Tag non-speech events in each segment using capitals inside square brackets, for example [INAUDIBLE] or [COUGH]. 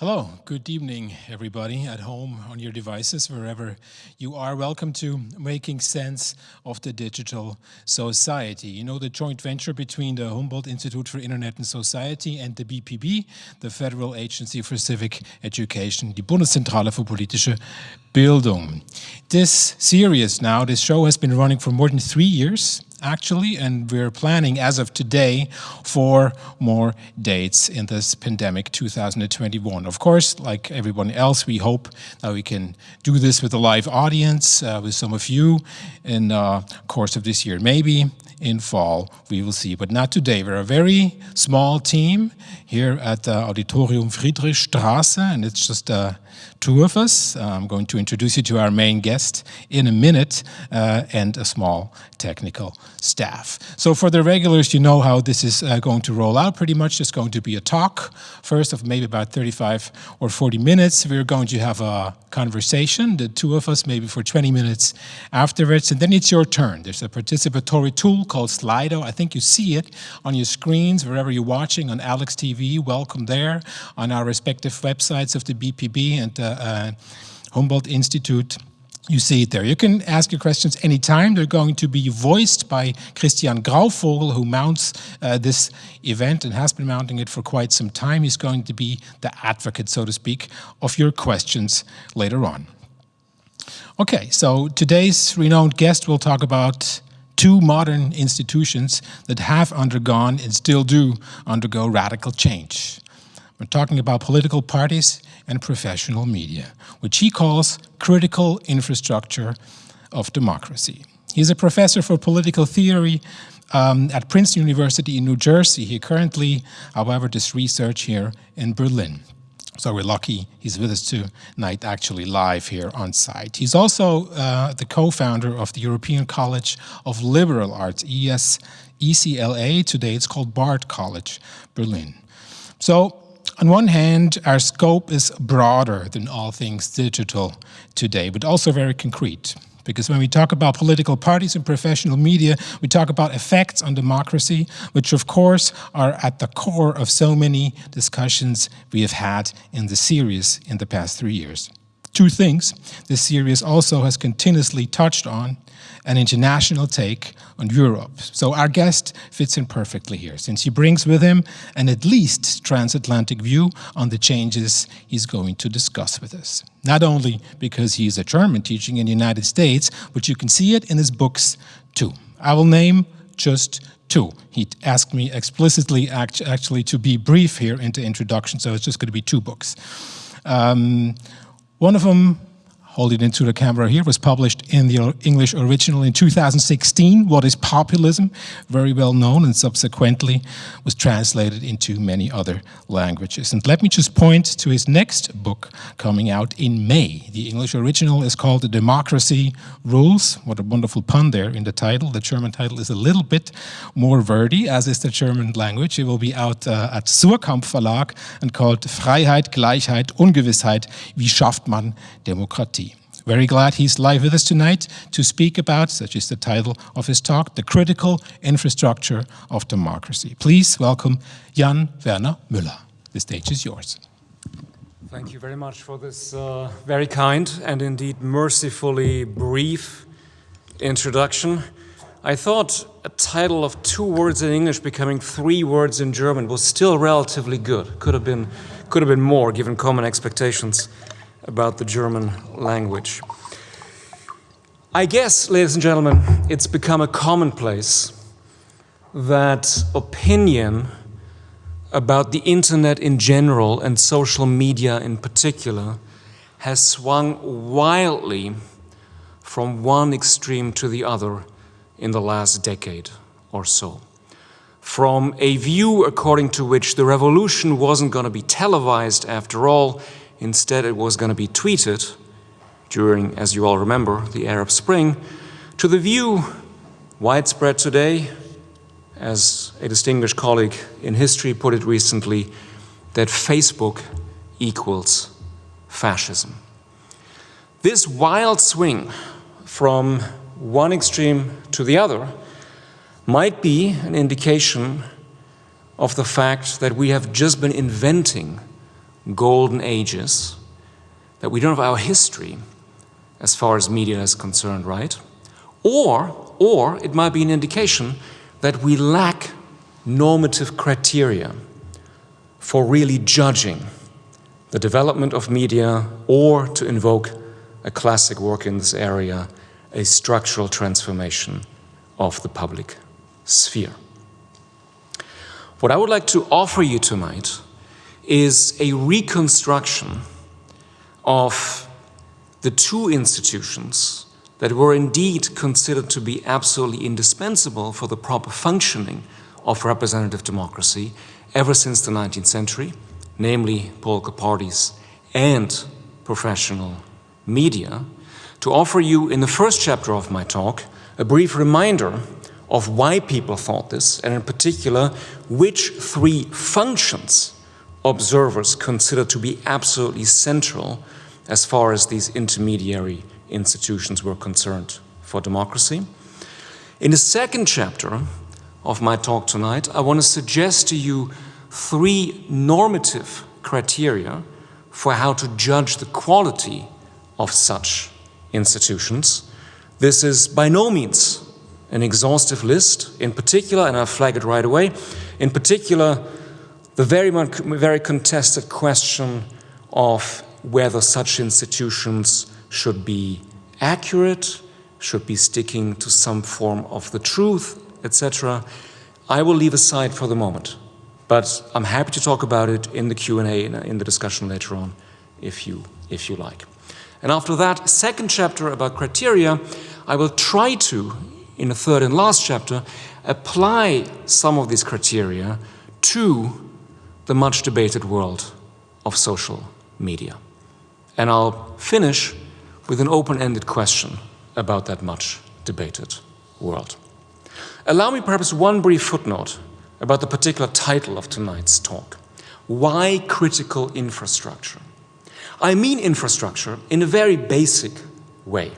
Hello, good evening, everybody at home, on your devices, wherever you are. Welcome to Making Sense of the Digital Society. You know, the joint venture between the Humboldt Institute for Internet and Society and the BPB, the Federal Agency for Civic Education, die Bundeszentrale für politische Bildung. This series now, this show has been running for more than three years actually, and we're planning as of today for more dates in this pandemic 2021. Of course, like everyone else, we hope that we can do this with a live audience, uh, with some of you in the uh, course of this year. Maybe in fall, we will see, but not today. We're a very small team here at the Auditorium Friedrichstraße, and it's just uh, two of us. I'm going to introduce you to our main guest in a minute uh, and a small technical staff. So for the regulars, you know how this is uh, going to roll out. Pretty much it's going to be a talk, first of maybe about 35 or 40 minutes. We're going to have a conversation, the two of us, maybe for 20 minutes afterwards, and then it's your turn. There's a participatory tool called Slido. I think you see it on your screens, wherever you're watching, on Alex TV, welcome there, on our respective websites of the BPB and uh, uh, Humboldt Institute you see it there. You can ask your questions anytime. They're going to be voiced by Christian Grauvogel, who mounts uh, this event and has been mounting it for quite some time. He's going to be the advocate, so to speak, of your questions later on. Okay, so today's renowned guest will talk about two modern institutions that have undergone and still do undergo radical change. We're talking about political parties and professional media, which he calls critical infrastructure of democracy. He's a professor for political theory um, at Princeton University in New Jersey. He currently, however, does research here in Berlin. So we're lucky he's with us tonight, actually live here on site. He's also uh, the co-founder of the European College of Liberal Arts, ES, ECLA. Today it's called Bard College, Berlin. So on one hand, our scope is broader than all things digital today, but also very concrete. Because when we talk about political parties and professional media, we talk about effects on democracy, which of course are at the core of so many discussions we have had in the series in the past three years. Two things this series also has continuously touched on an international take on Europe. So our guest fits in perfectly here, since he brings with him an at least transatlantic view on the changes he's going to discuss with us. Not only because he is a German teaching in the United States, but you can see it in his books too. I will name just two. He asked me explicitly act actually to be brief here in the introduction, so it's just going to be two books. Um, one of them hold it into the camera here, was published in the English original in 2016, What is Populism? Very well known and subsequently was translated into many other languages. And let me just point to his next book coming out in May. The English original is called The Democracy Rules. What a wonderful pun there in the title. The German title is a little bit more wordy, as is the German language. It will be out uh, at Suhrkamp Verlag and called Freiheit, Gleichheit, Ungewissheit. Wie schafft man Demokratie? Very glad he's live with us tonight to speak about, such is the title of his talk, the critical infrastructure of democracy. Please welcome Jan Werner Müller. The stage is yours. Thank you very much for this uh, very kind and indeed mercifully brief introduction. I thought a title of two words in English becoming three words in German was still relatively good. Could have been, could have been more given common expectations about the German language. I guess, ladies and gentlemen, it's become a commonplace that opinion about the internet in general and social media in particular has swung wildly from one extreme to the other in the last decade or so. From a view according to which the revolution wasn't going to be televised after all, Instead, it was going to be tweeted during, as you all remember, the Arab Spring, to the view widespread today, as a distinguished colleague in history put it recently, that Facebook equals fascism. This wild swing from one extreme to the other might be an indication of the fact that we have just been inventing golden ages, that we don't have our history as far as media is concerned, right? Or, or it might be an indication that we lack normative criteria for really judging the development of media or to invoke a classic work in this area, a structural transformation of the public sphere. What I would like to offer you tonight is a reconstruction of the two institutions that were indeed considered to be absolutely indispensable for the proper functioning of representative democracy ever since the 19th century, namely political parties and professional media, to offer you in the first chapter of my talk a brief reminder of why people thought this, and in particular, which three functions observers consider to be absolutely central as far as these intermediary institutions were concerned for democracy. In the second chapter of my talk tonight, I want to suggest to you three normative criteria for how to judge the quality of such institutions. This is by no means an exhaustive list. In particular, and I'll flag it right away, in particular, the very, very contested question of whether such institutions should be accurate, should be sticking to some form of the truth, etc. I will leave aside for the moment, but I'm happy to talk about it in the Q&A in the discussion later on, if you, if you like. And after that second chapter about criteria, I will try to, in the third and last chapter, apply some of these criteria to the much debated world of social media. And I'll finish with an open-ended question about that much debated world. Allow me perhaps one brief footnote about the particular title of tonight's talk. Why critical infrastructure? I mean infrastructure in a very basic way.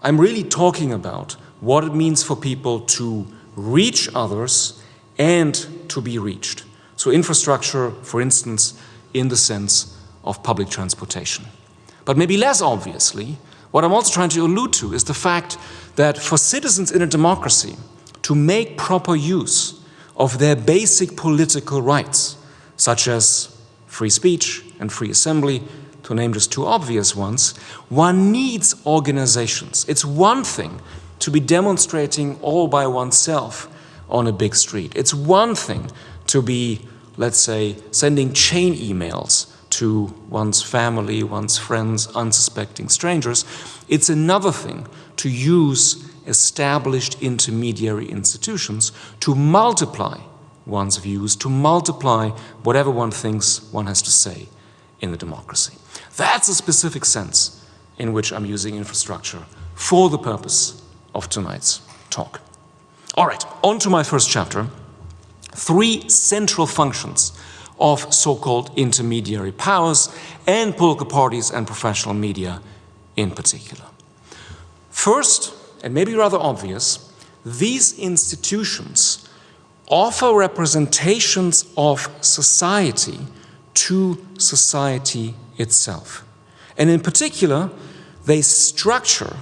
I'm really talking about what it means for people to reach others and to be reached. So infrastructure, for instance, in the sense of public transportation. But maybe less obviously, what I'm also trying to allude to is the fact that for citizens in a democracy to make proper use of their basic political rights, such as free speech and free assembly, to name just two obvious ones, one needs organizations. It's one thing to be demonstrating all by oneself on a big street. It's one thing to be, let's say, sending chain emails to one's family, one's friends, unsuspecting strangers. It's another thing to use established intermediary institutions to multiply one's views, to multiply whatever one thinks one has to say in the democracy. That's a specific sense in which I'm using infrastructure for the purpose of tonight's talk. All right, on to my first chapter. Three central functions of so-called intermediary powers and political parties and professional media in particular. First, and maybe rather obvious, these institutions offer representations of society to society itself. And in particular, they structure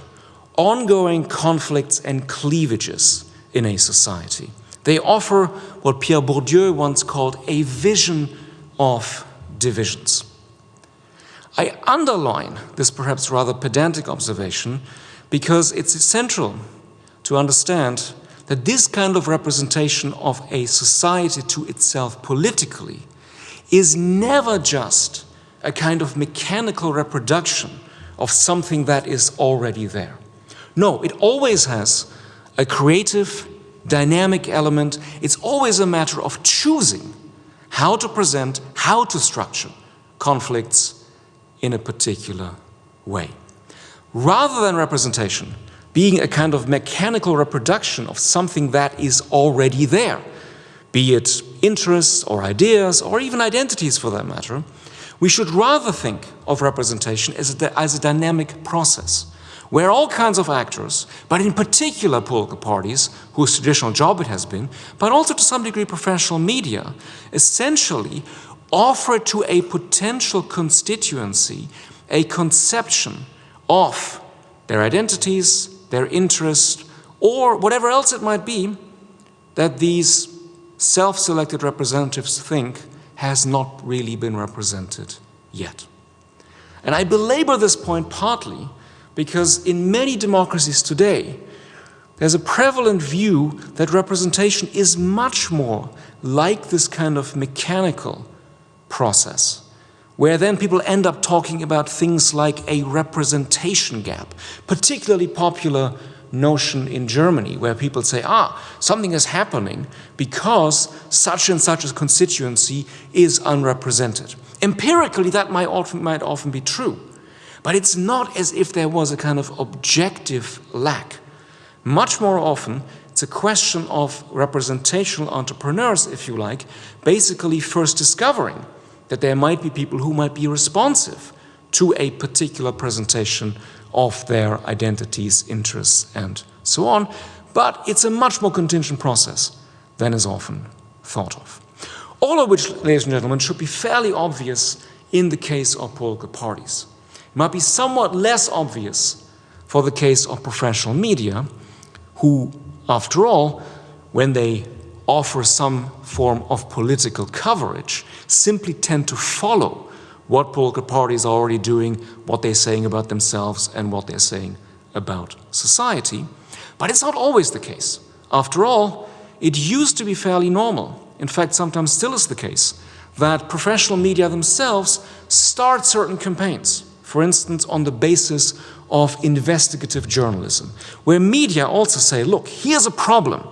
ongoing conflicts and cleavages in a society. They offer what Pierre Bourdieu once called a vision of divisions. I underline this perhaps rather pedantic observation because it's essential to understand that this kind of representation of a society to itself politically is never just a kind of mechanical reproduction of something that is already there. No, it always has a creative, dynamic element. It's always a matter of choosing how to present, how to structure conflicts in a particular way. Rather than representation being a kind of mechanical reproduction of something that is already there, be it interests or ideas or even identities for that matter, we should rather think of representation as a, as a dynamic process where all kinds of actors, but in particular political parties, whose traditional job it has been, but also to some degree professional media, essentially offer to a potential constituency a conception of their identities, their interests, or whatever else it might be that these self-selected representatives think has not really been represented yet. And I belabor this point partly because in many democracies today, there's a prevalent view that representation is much more like this kind of mechanical process, where then people end up talking about things like a representation gap, particularly popular notion in Germany, where people say, ah, something is happening because such and such a constituency is unrepresented. Empirically, that might often, might often be true, but it's not as if there was a kind of objective lack. Much more often, it's a question of representational entrepreneurs, if you like, basically first discovering that there might be people who might be responsive to a particular presentation of their identities, interests, and so on. But it's a much more contingent process than is often thought of. All of which, ladies and gentlemen, should be fairly obvious in the case of political parties. Might be somewhat less obvious for the case of professional media, who, after all, when they offer some form of political coverage, simply tend to follow what political parties are already doing, what they're saying about themselves, and what they're saying about society. But it's not always the case. After all, it used to be fairly normal, in fact, sometimes still is the case, that professional media themselves start certain campaigns, for instance, on the basis of investigative journalism, where media also say, look, here's a problem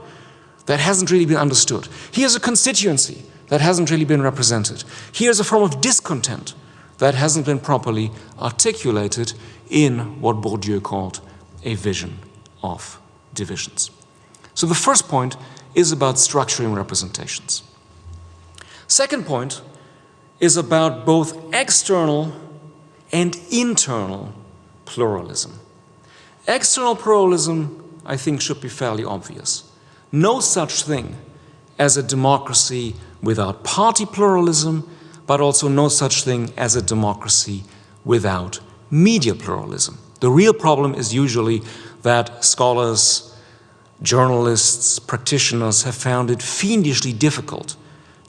that hasn't really been understood. Here's a constituency that hasn't really been represented. Here's a form of discontent that hasn't been properly articulated in what Bourdieu called a vision of divisions. So the first point is about structuring representations. Second point is about both external and internal pluralism. External pluralism, I think, should be fairly obvious. No such thing as a democracy without party pluralism, but also no such thing as a democracy without media pluralism. The real problem is usually that scholars, journalists, practitioners have found it fiendishly difficult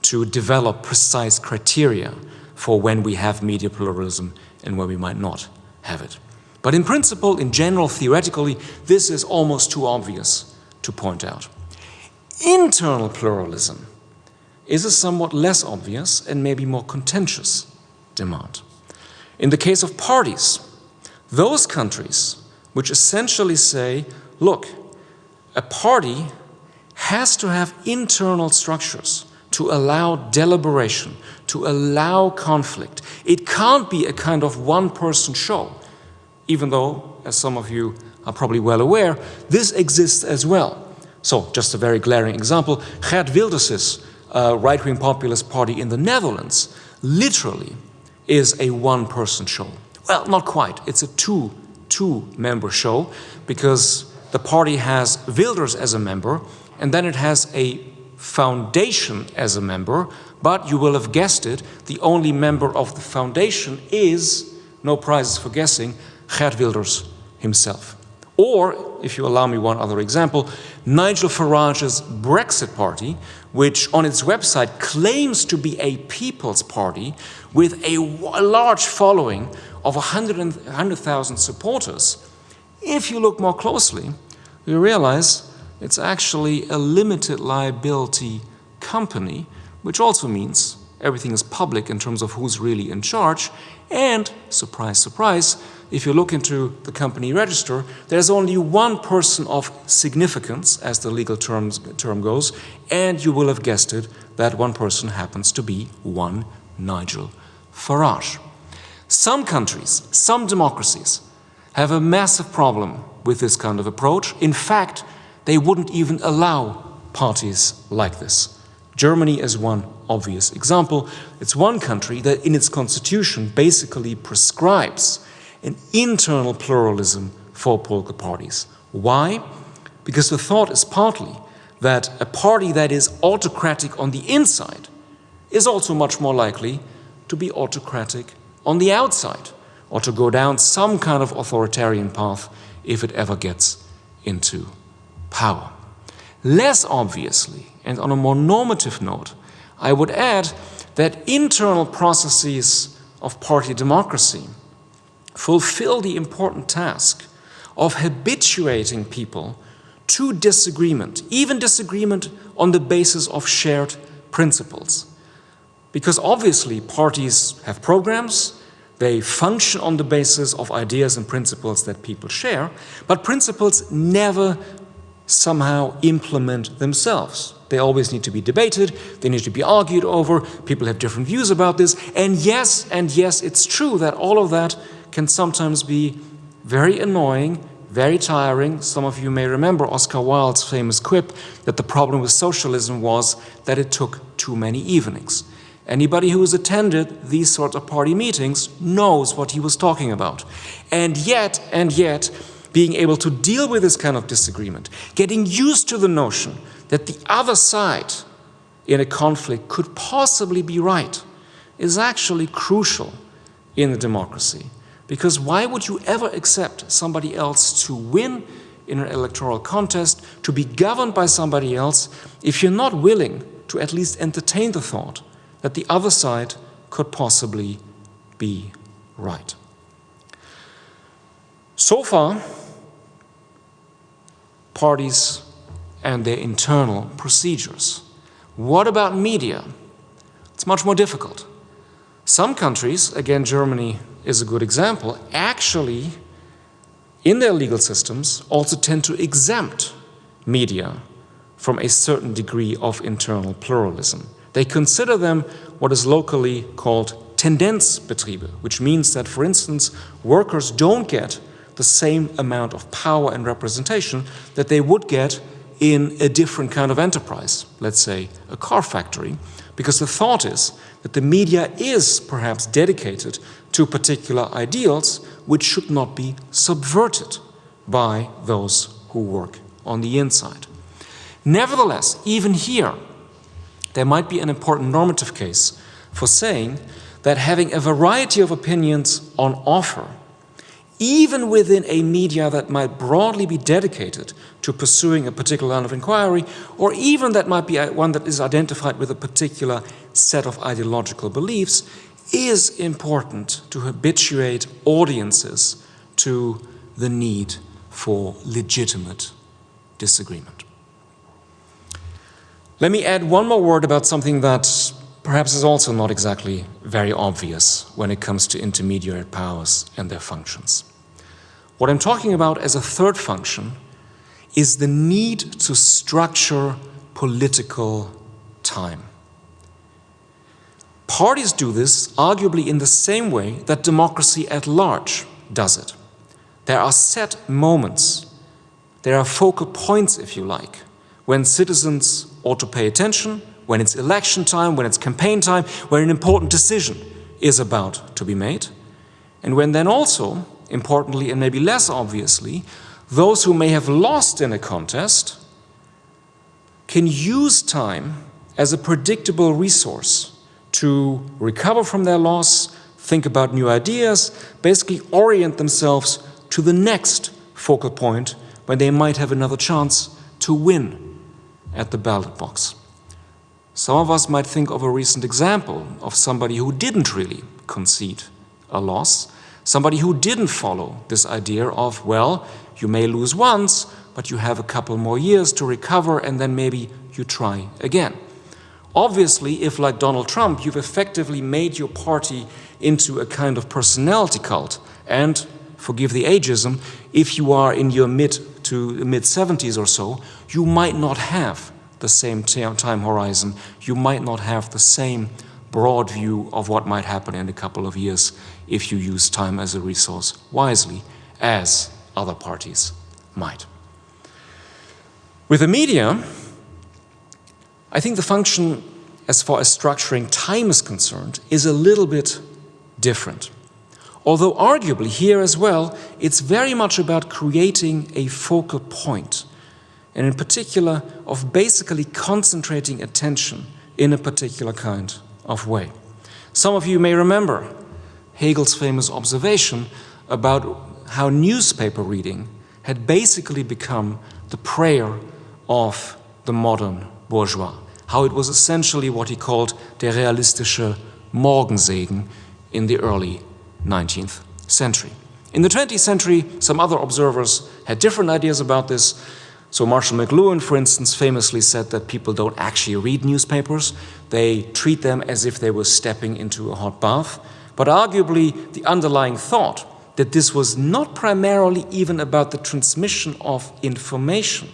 to develop precise criteria for when we have media pluralism and where we might not have it. But in principle, in general, theoretically, this is almost too obvious to point out. Internal pluralism is a somewhat less obvious and maybe more contentious demand. In the case of parties, those countries which essentially say, look, a party has to have internal structures to allow deliberation, to allow conflict. It can't be a kind of one-person show, even though, as some of you are probably well aware, this exists as well. So, just a very glaring example, Geert Wilders' uh, right-wing populist party in the Netherlands literally is a one-person show. Well, not quite. It's a two, two-member show because the party has Wilders as a member and then it has a foundation as a member, but you will have guessed it, the only member of the foundation is, no prizes for guessing, Geert Wilders himself. Or, if you allow me one other example, Nigel Farage's Brexit Party, which on its website claims to be a people's party with a large following of 100,000 supporters, if you look more closely, you realize it's actually a limited liability company, which also means everything is public in terms of who's really in charge. And, surprise, surprise, if you look into the company register, there's only one person of significance, as the legal terms, term goes, and you will have guessed it, that one person happens to be one Nigel Farage. Some countries, some democracies, have a massive problem with this kind of approach. In fact, they wouldn't even allow parties like this. Germany is one obvious example. It's one country that in its constitution basically prescribes an internal pluralism for political parties. Why? Because the thought is partly that a party that is autocratic on the inside is also much more likely to be autocratic on the outside or to go down some kind of authoritarian path if it ever gets into power. Less obviously, and on a more normative note, I would add that internal processes of party democracy fulfill the important task of habituating people to disagreement, even disagreement on the basis of shared principles. Because obviously parties have programs, they function on the basis of ideas and principles that people share, but principles never somehow implement themselves. They always need to be debated, they need to be argued over, people have different views about this, and yes, and yes, it's true that all of that can sometimes be very annoying, very tiring. Some of you may remember Oscar Wilde's famous quip that the problem with socialism was that it took too many evenings. Anybody who has attended these sorts of party meetings knows what he was talking about. And yet, and yet, being able to deal with this kind of disagreement, getting used to the notion that the other side in a conflict could possibly be right is actually crucial in a democracy. Because why would you ever accept somebody else to win in an electoral contest, to be governed by somebody else, if you're not willing to at least entertain the thought that the other side could possibly be right? So far, parties and their internal procedures. What about media? It's much more difficult. Some countries, again Germany is a good example, actually in their legal systems also tend to exempt media from a certain degree of internal pluralism. They consider them what is locally called Tendenzbetriebe, which means that, for instance, workers don't get the same amount of power and representation that they would get in a different kind of enterprise, let's say a car factory, because the thought is that the media is perhaps dedicated to particular ideals which should not be subverted by those who work on the inside. Nevertheless, even here, there might be an important normative case for saying that having a variety of opinions on offer even within a media that might broadly be dedicated to pursuing a particular line of inquiry, or even that might be one that is identified with a particular set of ideological beliefs, is important to habituate audiences to the need for legitimate disagreement. Let me add one more word about something that perhaps is also not exactly very obvious when it comes to intermediary powers and their functions. What I'm talking about as a third function is the need to structure political time. Parties do this arguably in the same way that democracy at large does it. There are set moments, there are focal points, if you like, when citizens ought to pay attention, when it's election time, when it's campaign time, when an important decision is about to be made, and when then also importantly and maybe less obviously, those who may have lost in a contest can use time as a predictable resource to recover from their loss, think about new ideas, basically orient themselves to the next focal point when they might have another chance to win at the ballot box. Some of us might think of a recent example of somebody who didn't really concede a loss, Somebody who didn't follow this idea of, well, you may lose once, but you have a couple more years to recover and then maybe you try again. Obviously, if like Donald Trump, you've effectively made your party into a kind of personality cult, and forgive the ageism, if you are in your mid to mid 70s or so, you might not have the same time horizon, you might not have the same broad view of what might happen in a couple of years if you use time as a resource wisely, as other parties might. With the media, I think the function as far as structuring time is concerned is a little bit different. Although arguably here as well, it's very much about creating a focal point, and in particular of basically concentrating attention in a particular kind of way. Some of you may remember Hegel's famous observation about how newspaper reading had basically become the prayer of the modern bourgeois, how it was essentially what he called der realistische Morgensegen in the early 19th century. In the 20th century, some other observers had different ideas about this. So Marshall McLuhan, for instance, famously said that people don't actually read newspapers. They treat them as if they were stepping into a hot bath. But arguably, the underlying thought that this was not primarily even about the transmission of information,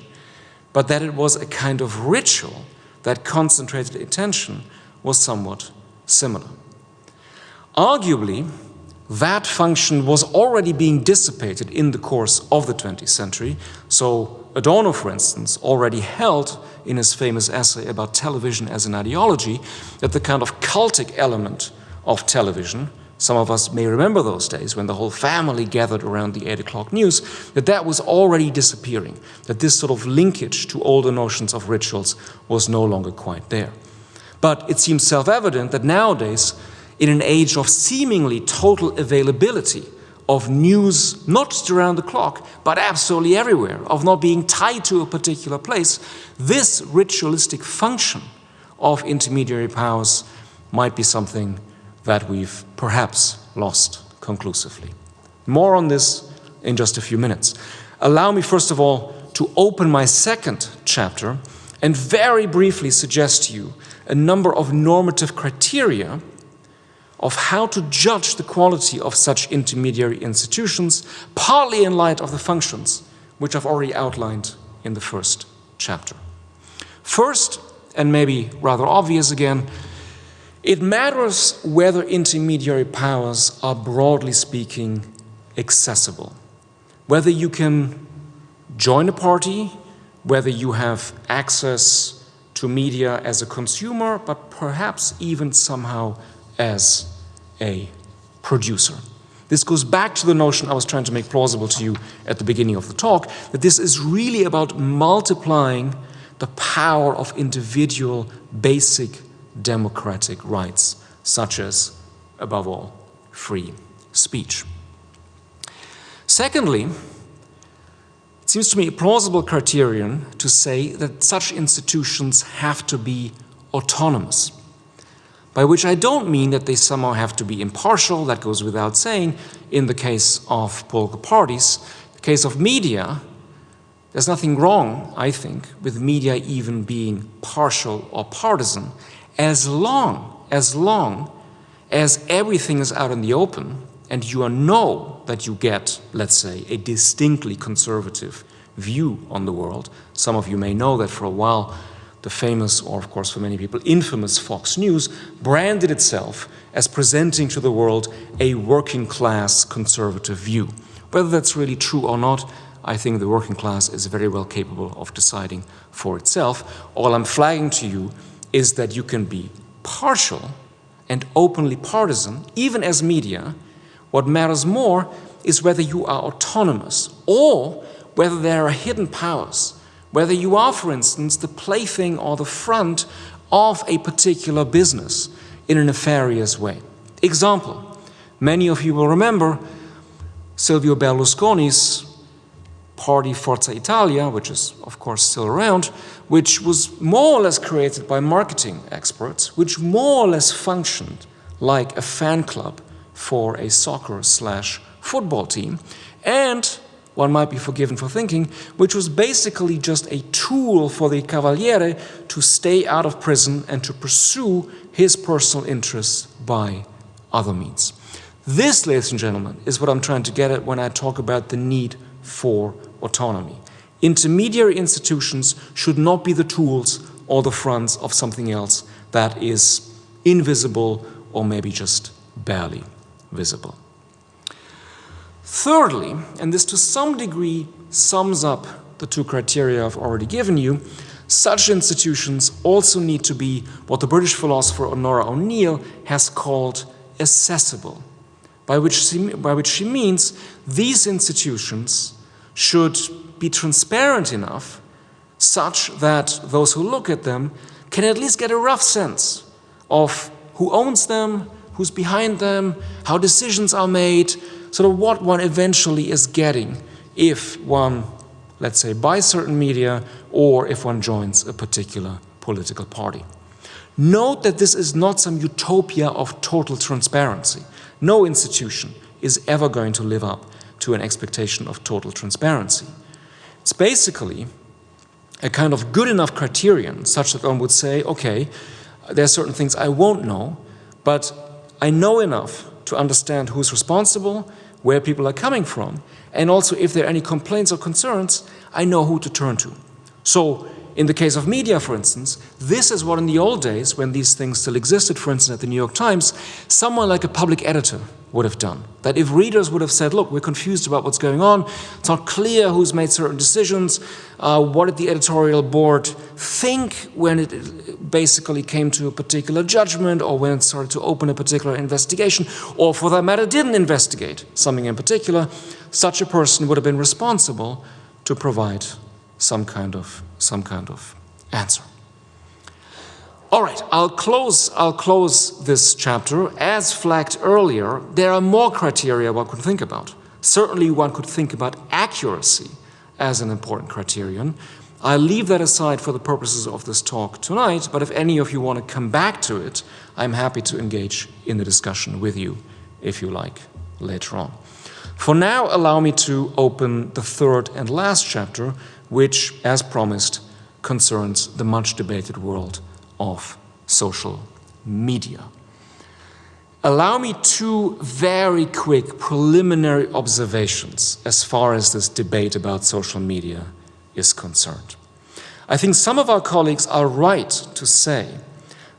but that it was a kind of ritual that concentrated attention was somewhat similar. Arguably, that function was already being dissipated in the course of the 20th century. So Adorno, for instance, already held in his famous essay about television as an ideology that the kind of cultic element of television, some of us may remember those days when the whole family gathered around the 8 o'clock news, that that was already disappearing, that this sort of linkage to older notions of rituals was no longer quite there. But it seems self-evident that nowadays in an age of seemingly total availability of news, not just around the clock, but absolutely everywhere, of not being tied to a particular place, this ritualistic function of intermediary powers might be something that we've perhaps lost conclusively. More on this in just a few minutes. Allow me, first of all, to open my second chapter and very briefly suggest to you a number of normative criteria of how to judge the quality of such intermediary institutions, partly in light of the functions which I've already outlined in the first chapter. First, and maybe rather obvious again, it matters whether intermediary powers are broadly speaking accessible. Whether you can join a party, whether you have access to media as a consumer, but perhaps even somehow as a producer. This goes back to the notion I was trying to make plausible to you at the beginning of the talk, that this is really about multiplying the power of individual basic democratic rights, such as, above all, free speech. Secondly, it seems to me a plausible criterion to say that such institutions have to be autonomous by which I don't mean that they somehow have to be impartial, that goes without saying, in the case of political parties. The case of media, there's nothing wrong, I think, with media even being partial or partisan, as long, as long as everything is out in the open and you know that you get, let's say, a distinctly conservative view on the world. Some of you may know that for a while the famous, or of course for many people, infamous Fox News, branded itself as presenting to the world a working class conservative view. Whether that's really true or not, I think the working class is very well capable of deciding for itself. All I'm flagging to you is that you can be partial and openly partisan, even as media. What matters more is whether you are autonomous or whether there are hidden powers whether you are, for instance, the plaything or the front of a particular business in a nefarious way. Example, many of you will remember Silvio Berlusconi's party Forza Italia, which is of course still around, which was more or less created by marketing experts, which more or less functioned like a fan club for a soccer slash football team, and one might be forgiven for thinking, which was basically just a tool for the Cavaliere to stay out of prison and to pursue his personal interests by other means. This, ladies and gentlemen, is what I'm trying to get at when I talk about the need for autonomy. Intermediary institutions should not be the tools or the fronts of something else that is invisible or maybe just barely visible. Thirdly, and this to some degree sums up the two criteria I've already given you, such institutions also need to be what the British philosopher Onora O'Neill has called accessible, by which, she, by which she means these institutions should be transparent enough such that those who look at them can at least get a rough sense of who owns them, who's behind them, how decisions are made, sort of what one eventually is getting if one, let's say, buys certain media or if one joins a particular political party. Note that this is not some utopia of total transparency. No institution is ever going to live up to an expectation of total transparency. It's basically a kind of good enough criterion such that one would say, okay, there are certain things I won't know, but I know enough to understand who's responsible, where people are coming from, and also if there are any complaints or concerns, I know who to turn to. So in the case of media, for instance, this is what in the old days, when these things still existed, for instance, at the New York Times, someone like a public editor would have done. That if readers would have said, look, we're confused about what's going on, it's not clear who's made certain decisions, uh, what did the editorial board think when it basically came to a particular judgment or when it started to open a particular investigation, or for that matter, didn't investigate something in particular, such a person would have been responsible to provide some kind of, some kind of answer. All right, I'll close, I'll close this chapter. As flagged earlier, there are more criteria one could think about. Certainly one could think about accuracy as an important criterion. I'll leave that aside for the purposes of this talk tonight, but if any of you want to come back to it, I'm happy to engage in the discussion with you, if you like, later on. For now, allow me to open the third and last chapter, which, as promised, concerns the much debated world of social media. Allow me two very quick preliminary observations as far as this debate about social media is concerned. I think some of our colleagues are right to say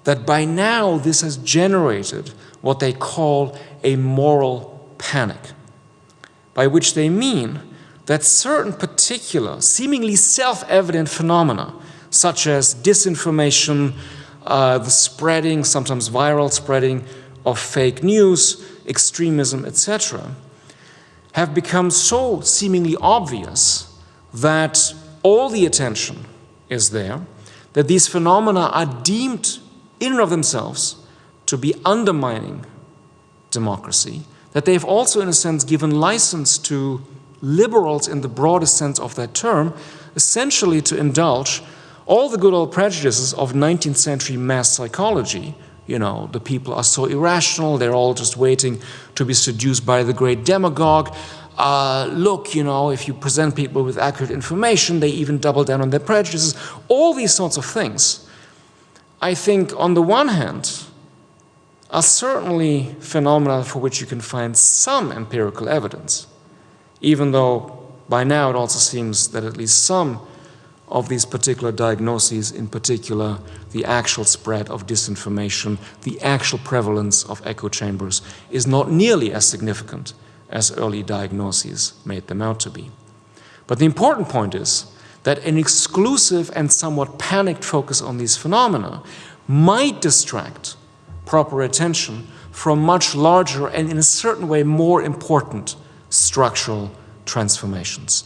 that by now this has generated what they call a moral panic, by which they mean that certain particular, seemingly self-evident phenomena, such as disinformation, uh, the spreading, sometimes viral spreading of fake news, extremism, etc., have become so seemingly obvious that all the attention is there, that these phenomena are deemed in and of themselves to be undermining democracy, that they've also, in a sense, given license to liberals in the broadest sense of that term, essentially to indulge all the good old prejudices of 19th century mass psychology. You know, the people are so irrational, they're all just waiting to be seduced by the great demagogue. Uh, look, you know, if you present people with accurate information, they even double down on their prejudices. All these sorts of things, I think, on the one hand, are certainly phenomena for which you can find some empirical evidence even though by now it also seems that at least some of these particular diagnoses, in particular the actual spread of disinformation, the actual prevalence of echo chambers, is not nearly as significant as early diagnoses made them out to be. But the important point is that an exclusive and somewhat panicked focus on these phenomena might distract proper attention from much larger and in a certain way more important structural transformations.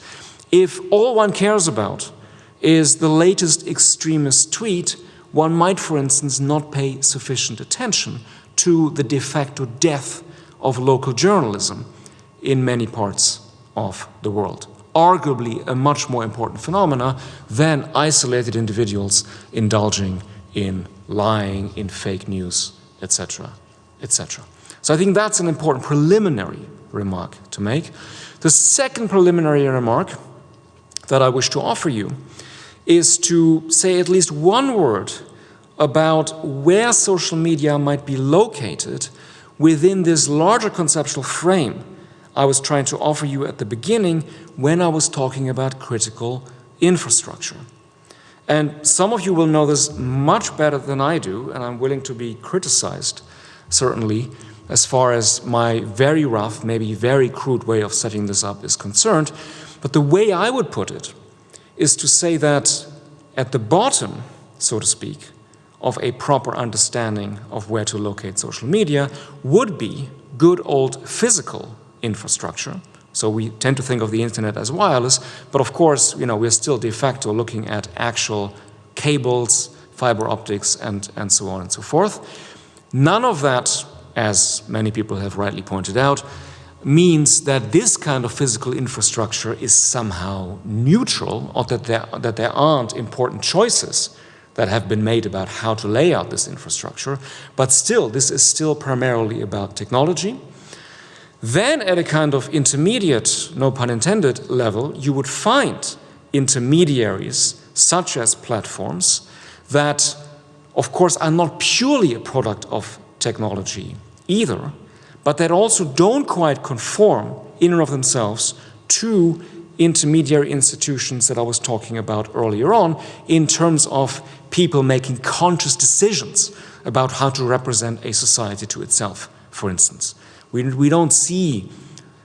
If all one cares about is the latest extremist tweet, one might, for instance, not pay sufficient attention to the de facto death of local journalism in many parts of the world. Arguably a much more important phenomena than isolated individuals indulging in lying, in fake news, etc., etc. So I think that's an important preliminary remark to make. The second preliminary remark that I wish to offer you is to say at least one word about where social media might be located within this larger conceptual frame I was trying to offer you at the beginning when I was talking about critical infrastructure. And some of you will know this much better than I do, and I'm willing to be criticized, certainly, as far as my very rough, maybe very crude way of setting this up is concerned. But the way I would put it is to say that at the bottom, so to speak, of a proper understanding of where to locate social media would be good old physical infrastructure. So we tend to think of the internet as wireless, but of course, you know, we're still de facto looking at actual cables, fiber optics, and, and so on and so forth. None of that, as many people have rightly pointed out, means that this kind of physical infrastructure is somehow neutral or that there, that there aren't important choices that have been made about how to lay out this infrastructure. But still, this is still primarily about technology. Then at a kind of intermediate, no pun intended, level, you would find intermediaries such as platforms that, of course, are not purely a product of technology either, but that also don't quite conform in and of themselves to intermediary institutions that I was talking about earlier on in terms of people making conscious decisions about how to represent a society to itself, for instance. We, we don't see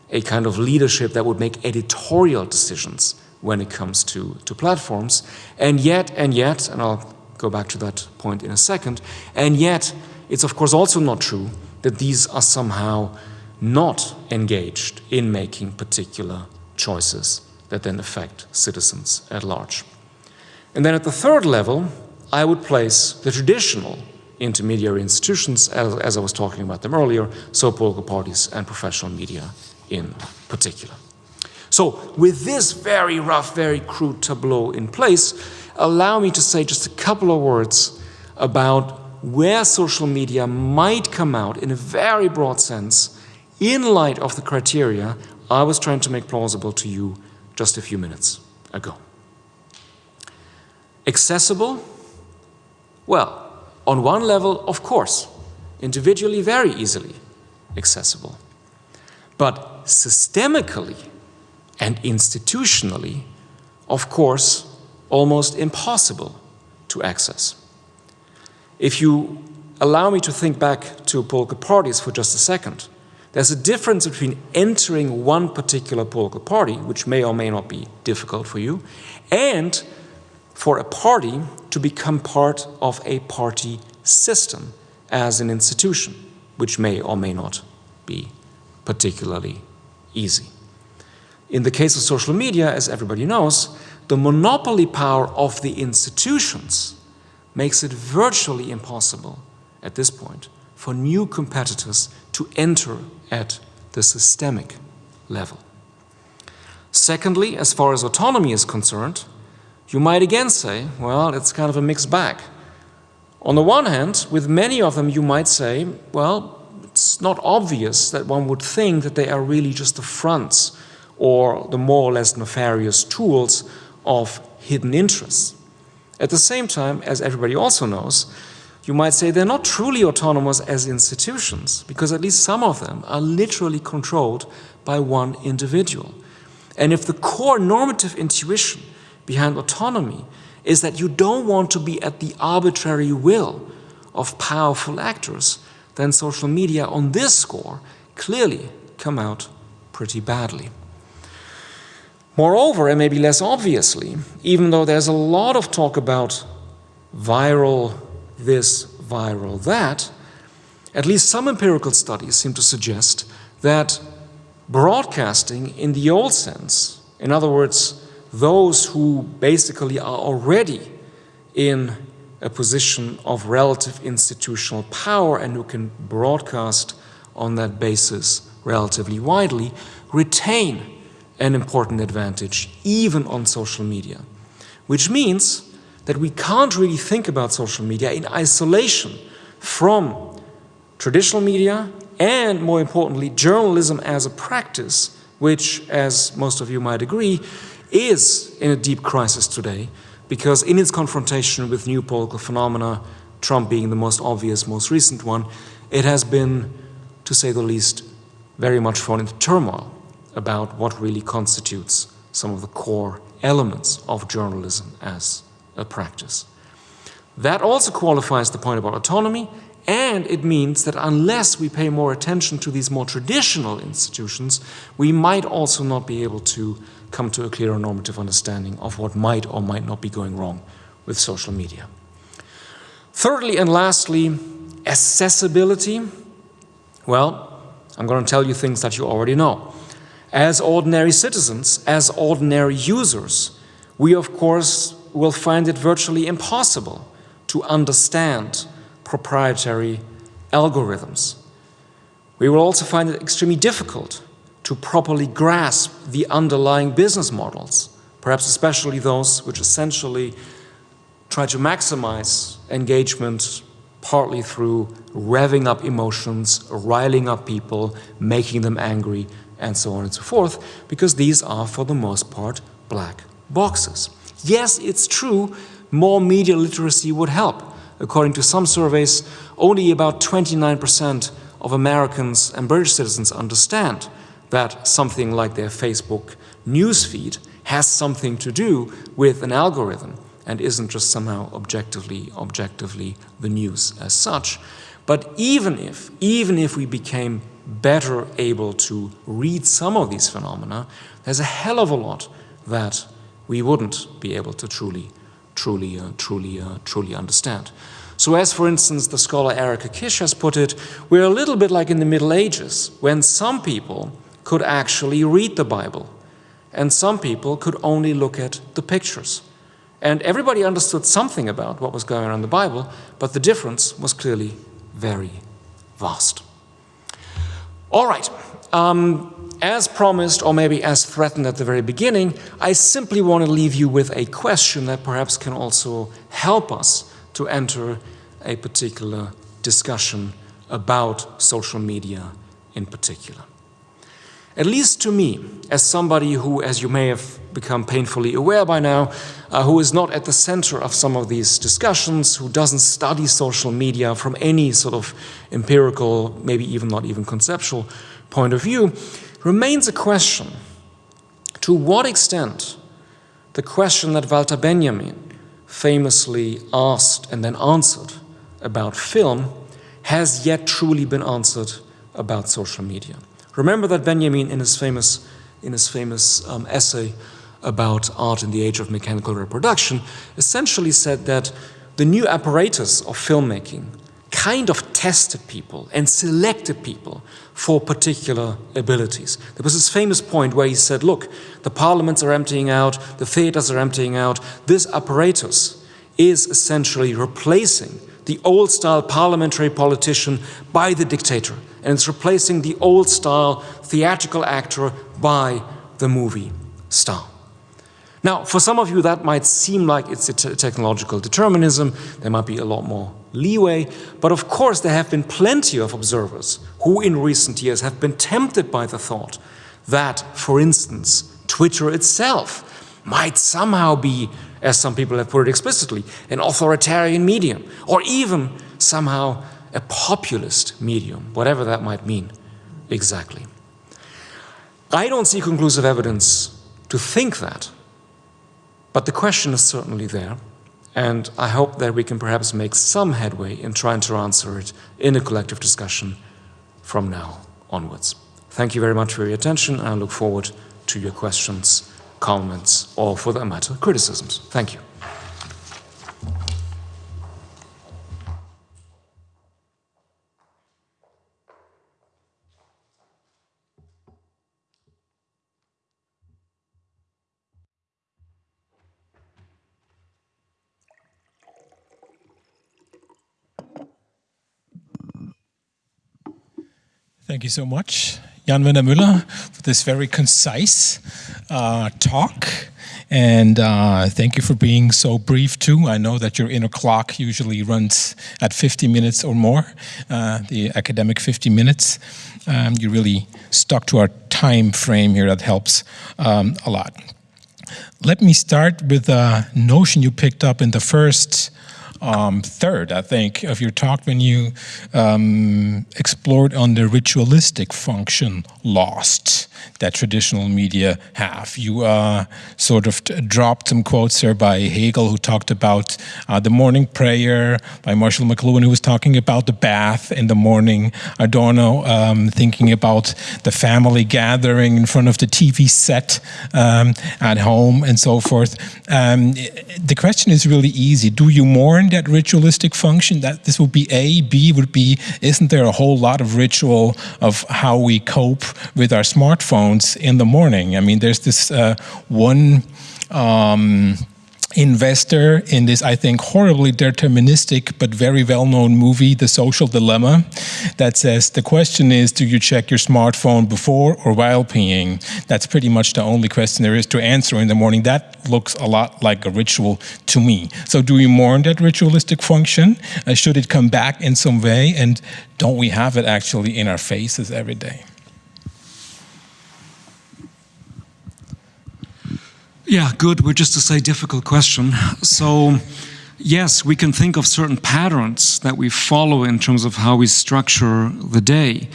a kind of leadership that would make editorial decisions when it comes to, to platforms. And yet, and yet, and I'll go back to that point in a second, and yet it's of course also not true that these are somehow not engaged in making particular choices that then affect citizens at large. And then at the third level, I would place the traditional intermediary institutions, as, as I was talking about them earlier, so political parties and professional media in particular. So with this very rough, very crude tableau in place, allow me to say just a couple of words about where social media might come out in a very broad sense in light of the criteria I was trying to make plausible to you just a few minutes ago. Accessible? Well, on one level, of course, individually very easily accessible. But systemically and institutionally, of course, almost impossible to access. If you allow me to think back to political parties for just a second, there's a difference between entering one particular political party, which may or may not be difficult for you, and for a party to become part of a party system as an institution, which may or may not be particularly easy. In the case of social media, as everybody knows, the monopoly power of the institutions makes it virtually impossible at this point for new competitors to enter at the systemic level. Secondly, as far as autonomy is concerned, you might again say, well, it's kind of a mixed bag. On the one hand, with many of them, you might say, well, it's not obvious that one would think that they are really just the fronts or the more or less nefarious tools of hidden interests. At the same time, as everybody also knows, you might say they're not truly autonomous as institutions, because at least some of them are literally controlled by one individual. And if the core normative intuition behind autonomy is that you don't want to be at the arbitrary will of powerful actors, then social media on this score clearly come out pretty badly. Moreover, and maybe less obviously, even though there's a lot of talk about viral this, viral that, at least some empirical studies seem to suggest that broadcasting in the old sense, in other words, those who basically are already in a position of relative institutional power and who can broadcast on that basis relatively widely, retain an important advantage even on social media, which means that we can't really think about social media in isolation from traditional media and, more importantly, journalism as a practice, which, as most of you might agree, is in a deep crisis today because in its confrontation with new political phenomena, Trump being the most obvious, most recent one, it has been, to say the least, very much thrown into turmoil about what really constitutes some of the core elements of journalism as a practice. That also qualifies the point about autonomy, and it means that unless we pay more attention to these more traditional institutions, we might also not be able to come to a clearer normative understanding of what might or might not be going wrong with social media. Thirdly and lastly, accessibility. Well, I'm going to tell you things that you already know. As ordinary citizens, as ordinary users, we of course will find it virtually impossible to understand proprietary algorithms. We will also find it extremely difficult to properly grasp the underlying business models, perhaps especially those which essentially try to maximize engagement partly through revving up emotions, riling up people, making them angry, and so on and so forth, because these are, for the most part, black boxes. Yes, it's true, more media literacy would help. According to some surveys, only about 29% of Americans and British citizens understand that something like their Facebook newsfeed has something to do with an algorithm and isn't just somehow objectively, objectively the news as such. But even if, even if we became better able to read some of these phenomena, there's a hell of a lot that we wouldn't be able to truly, truly, uh, truly, uh, truly understand. So as, for instance, the scholar Erica Kish has put it, we're a little bit like in the Middle Ages, when some people could actually read the Bible, and some people could only look at the pictures. And everybody understood something about what was going on in the Bible, but the difference was clearly very vast. All right. Um, as promised, or maybe as threatened at the very beginning, I simply want to leave you with a question that perhaps can also help us to enter a particular discussion about social media in particular. At least to me, as somebody who, as you may have become painfully aware by now, uh, who is not at the center of some of these discussions, who doesn't study social media from any sort of empirical, maybe even not even conceptual point of view, remains a question. To what extent the question that Walter Benjamin famously asked and then answered about film has yet truly been answered about social media. Remember that Benjamin in his famous, in his famous um, essay about art in the age of mechanical reproduction, essentially said that the new apparatus of filmmaking kind of tested people and selected people for particular abilities. There was this famous point where he said, look, the parliaments are emptying out, the theaters are emptying out, this apparatus is essentially replacing the old style parliamentary politician by the dictator. And it's replacing the old style theatrical actor by the movie star. Now, for some of you, that might seem like it's a technological determinism. There might be a lot more leeway. But of course, there have been plenty of observers who in recent years have been tempted by the thought that, for instance, Twitter itself might somehow be, as some people have put it explicitly, an authoritarian medium, or even somehow a populist medium, whatever that might mean exactly. I don't see conclusive evidence to think that. But the question is certainly there, and I hope that we can perhaps make some headway in trying to answer it in a collective discussion from now onwards. Thank you very much for your attention, and I look forward to your questions, comments, or for that matter, criticisms. Thank you. Thank you so much, Jan Werner Müller, for this very concise uh, talk. And uh, thank you for being so brief too. I know that your inner clock usually runs at 50 minutes or more, uh, the academic 50 minutes. Um, you really stuck to our time frame here. That helps um, a lot. Let me start with a notion you picked up in the first um, third, I think, of your talk when you um, explored on the ritualistic function lost that traditional media have. You uh, sort of dropped some quotes there by Hegel, who talked about uh, the morning prayer, by Marshall McLuhan, who was talking about the bath in the morning, Adorno um, thinking about the family gathering in front of the TV set um, at home, and so forth. Um, the question is really easy. Do you mourn that ritualistic function? That This would be A. B would be, isn't there a whole lot of ritual of how we cope with our smartphones in the morning. I mean, there's this uh, one um, investor in this, I think, horribly deterministic but very well-known movie, The Social Dilemma, that says the question is, do you check your smartphone before or while peeing? That's pretty much the only question there is to answer in the morning. That looks a lot like a ritual to me. So do we mourn that ritualistic function? Uh, should it come back in some way? And don't we have it actually in our faces every day? Yeah, good. We're just to say difficult question. So, yes, we can think of certain patterns that we follow in terms of how we structure the day.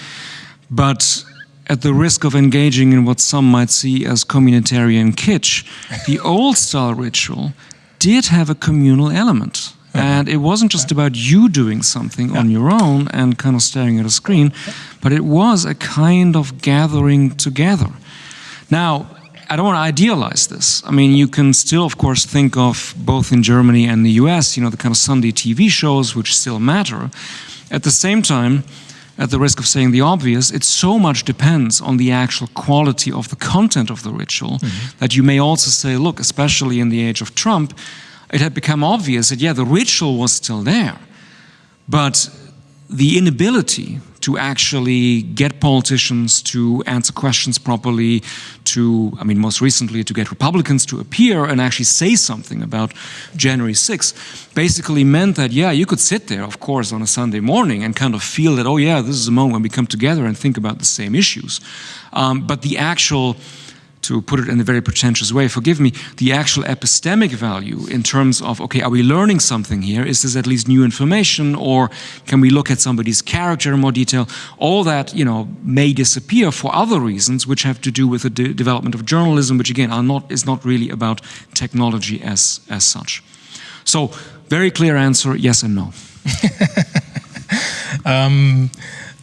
But at the risk of engaging in what some might see as communitarian kitsch, the [LAUGHS] old style ritual did have a communal element. Uh-huh. And it wasn't just uh-huh. about you doing something on your own and kind of staring at a screen, but it was a kind of gathering together. Now, I don't want to idealize this. I mean, you can still, of course, think of both in Germany and the US, you know, the kind of Sunday TV shows which still matter. At the same time, at the risk of saying the obvious, it so much depends on the actual quality of the content of the ritual mm -hmm. that you may also say, look, especially in the age of Trump, it had become obvious that, yeah, the ritual was still there, but the inability to actually get politicians to answer questions properly, to, I mean, most recently to get Republicans to appear and actually say something about January 6th, basically meant that, yeah, you could sit there, of course, on a Sunday morning and kind of feel that, oh yeah, this is a moment when we come together and think about the same issues. Um, but the actual to put it in a very pretentious way, forgive me, the actual epistemic value in terms of, okay, are we learning something here? Is this at least new information or can we look at somebody's character in more detail? All that, you know, may disappear for other reasons which have to do with the de development of journalism, which again are not, is not really about technology as, as such. So, very clear answer, yes and no. [LAUGHS] um,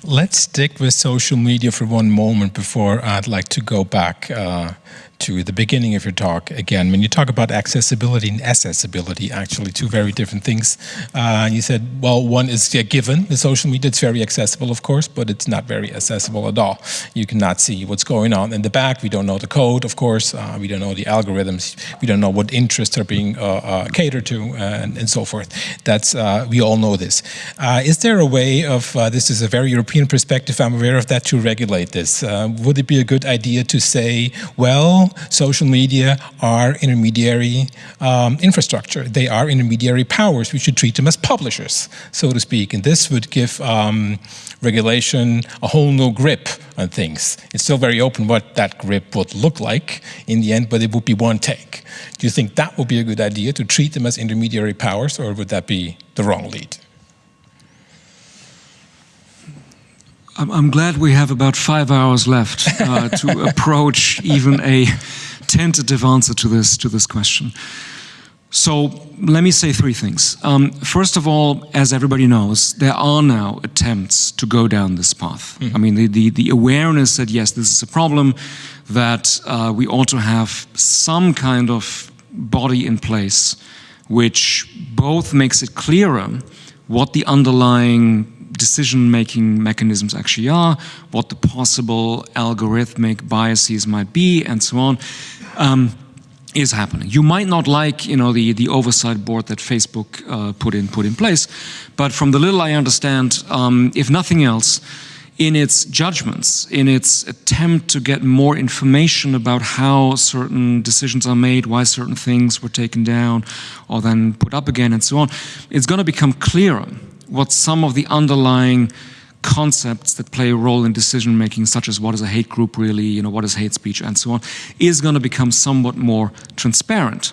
Let's stick with social media for one moment before I'd like to go back uh, to the beginning of your talk again. When you talk about accessibility and accessibility, actually two very different things. Uh, you said, well, one is yeah, given, the social media, it's very accessible, of course, but it's not very accessible at all. You cannot see what's going on in the back. We don't know the code, of course. Uh, we don't know the algorithms. We don't know what interests are being uh, uh catered to and, and, so forth. That's, uh, we all know this. Uh, is there a way of, this is a very European perspective, I'm aware of that, to regulate this? would it be a good idea to say, well, social media are intermediary um, infrastructure. They are intermediary powers. We should treat them as publishers, so to speak. And this would give um, regulation a whole new grip on things. It's still very open what that grip would look like in the end, but it would be one take. Do you think that would be a good idea to treat them as intermediary powers, or would that be the wrong lead? I'm glad we have about five hours left uh, [LAUGHS] to approach even a tentative answer to this to this question. So let me say three things. Um, first of all, as everybody knows, there are now attempts to go down this path. Mm. I mean, the, the, the, awareness that yes, this is a problem, that uh, we ought to have some kind of body in place which both makes it clearer what the underlying decision-making mechanisms actually are, what the possible algorithmic biases might be, and so on, um, is happening. You might not like, you know, the the oversight board that Facebook uh, put in put in place, but from the little I understand, um, if nothing else, in its judgments, in its attempt to get more information about how certain decisions are made, why certain things were taken down or then put up again and so on, it's going to become clearer what some of the underlying concepts that play a role in decision making, such as what is a hate group really, you know, what is hate speech, and so on, is going to become somewhat more transparent.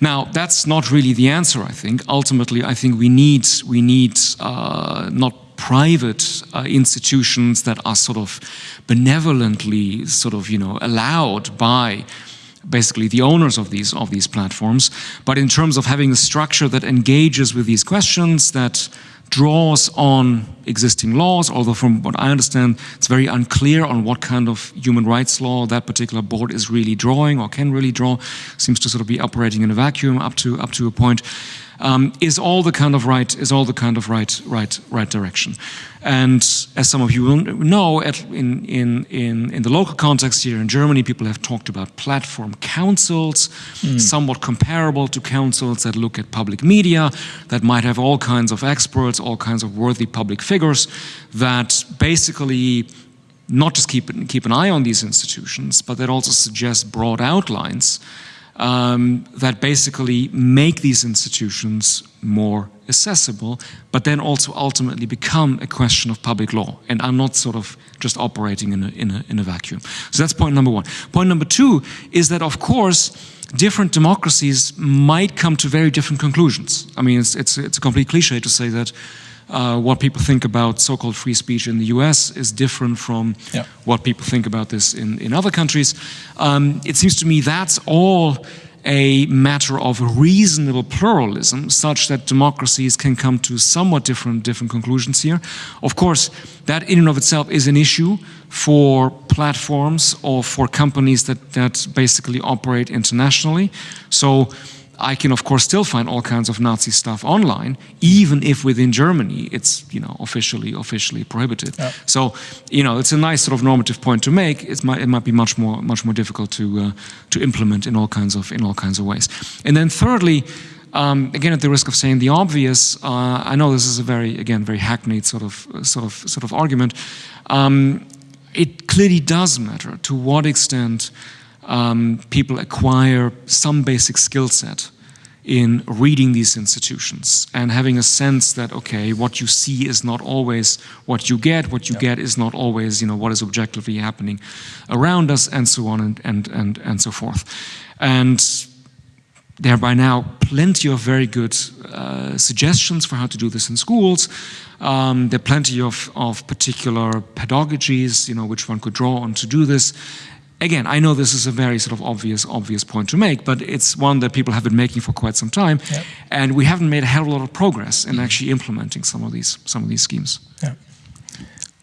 Now, that's not really the answer, I think. Ultimately, I think we need, we need uh, not private uh, institutions that are sort of benevolently sort of, you know, allowed by basically the owners of these of these platforms but in terms of having a structure that engages with these questions that draws on existing laws, although from what I understand, it's very unclear on what kind of human rights law that particular board is really drawing or can really draw. Seems to sort of be operating in a vacuum up to up to a point. Um, is all the kind of right is all the kind of right right right direction. And as some of you will know, at, in, in, in, in the local context here in Germany, people have talked about platform councils, mm. somewhat comparable to councils that look at public media, that might have all kinds of experts, all kinds of worthy public figures, that basically not just keep, keep an eye on these institutions, but that also suggest broad outlines um, that basically make these institutions more accessible, but then also ultimately become a question of public law and are not sort of just operating in a, in a, in a vacuum. So that's point number one. Point number two is that, of course, different democracies might come to very different conclusions. I mean, it's, it's, it's a complete cliche to say that uh, what people think about so-called free speech in the US is different from yeah. what people think about this in, in other countries. Um, it seems to me that's all a matter of reasonable pluralism such that democracies can come to somewhat different different conclusions here. Of course, that in and of itself is an issue for platforms or for companies that, that basically operate internationally. So I can of course still find all kinds of Nazi stuff online, even if within Germany it's you know officially officially prohibited. Yeah. So you know it's a nice sort of normative point to make. It might it might be much more much more difficult to uh, to implement in all kinds of in all kinds of ways. And then thirdly. Um, again, at the risk of saying the obvious, uh, I know this is a very, again, very hackneyed sort of, sort of, sort of argument. Um, it clearly does matter to what extent um, people acquire some basic skill set in reading these institutions and having a sense that okay what you see is not always what you get what you yeah. get is not always you know what is objectively happening around us and so on and and and, and so forth and there are by now plenty of very good uh, suggestions for how to do this in schools. Um, there are plenty of, of particular pedagogies, you know, which one could draw on to do this again, I know this is a very sort of obvious, obvious point to make, but it's one that people have been making for quite some time, and we haven't made a hell of a lot of progress in mm. actually implementing some of these, some of these schemes. Yeah.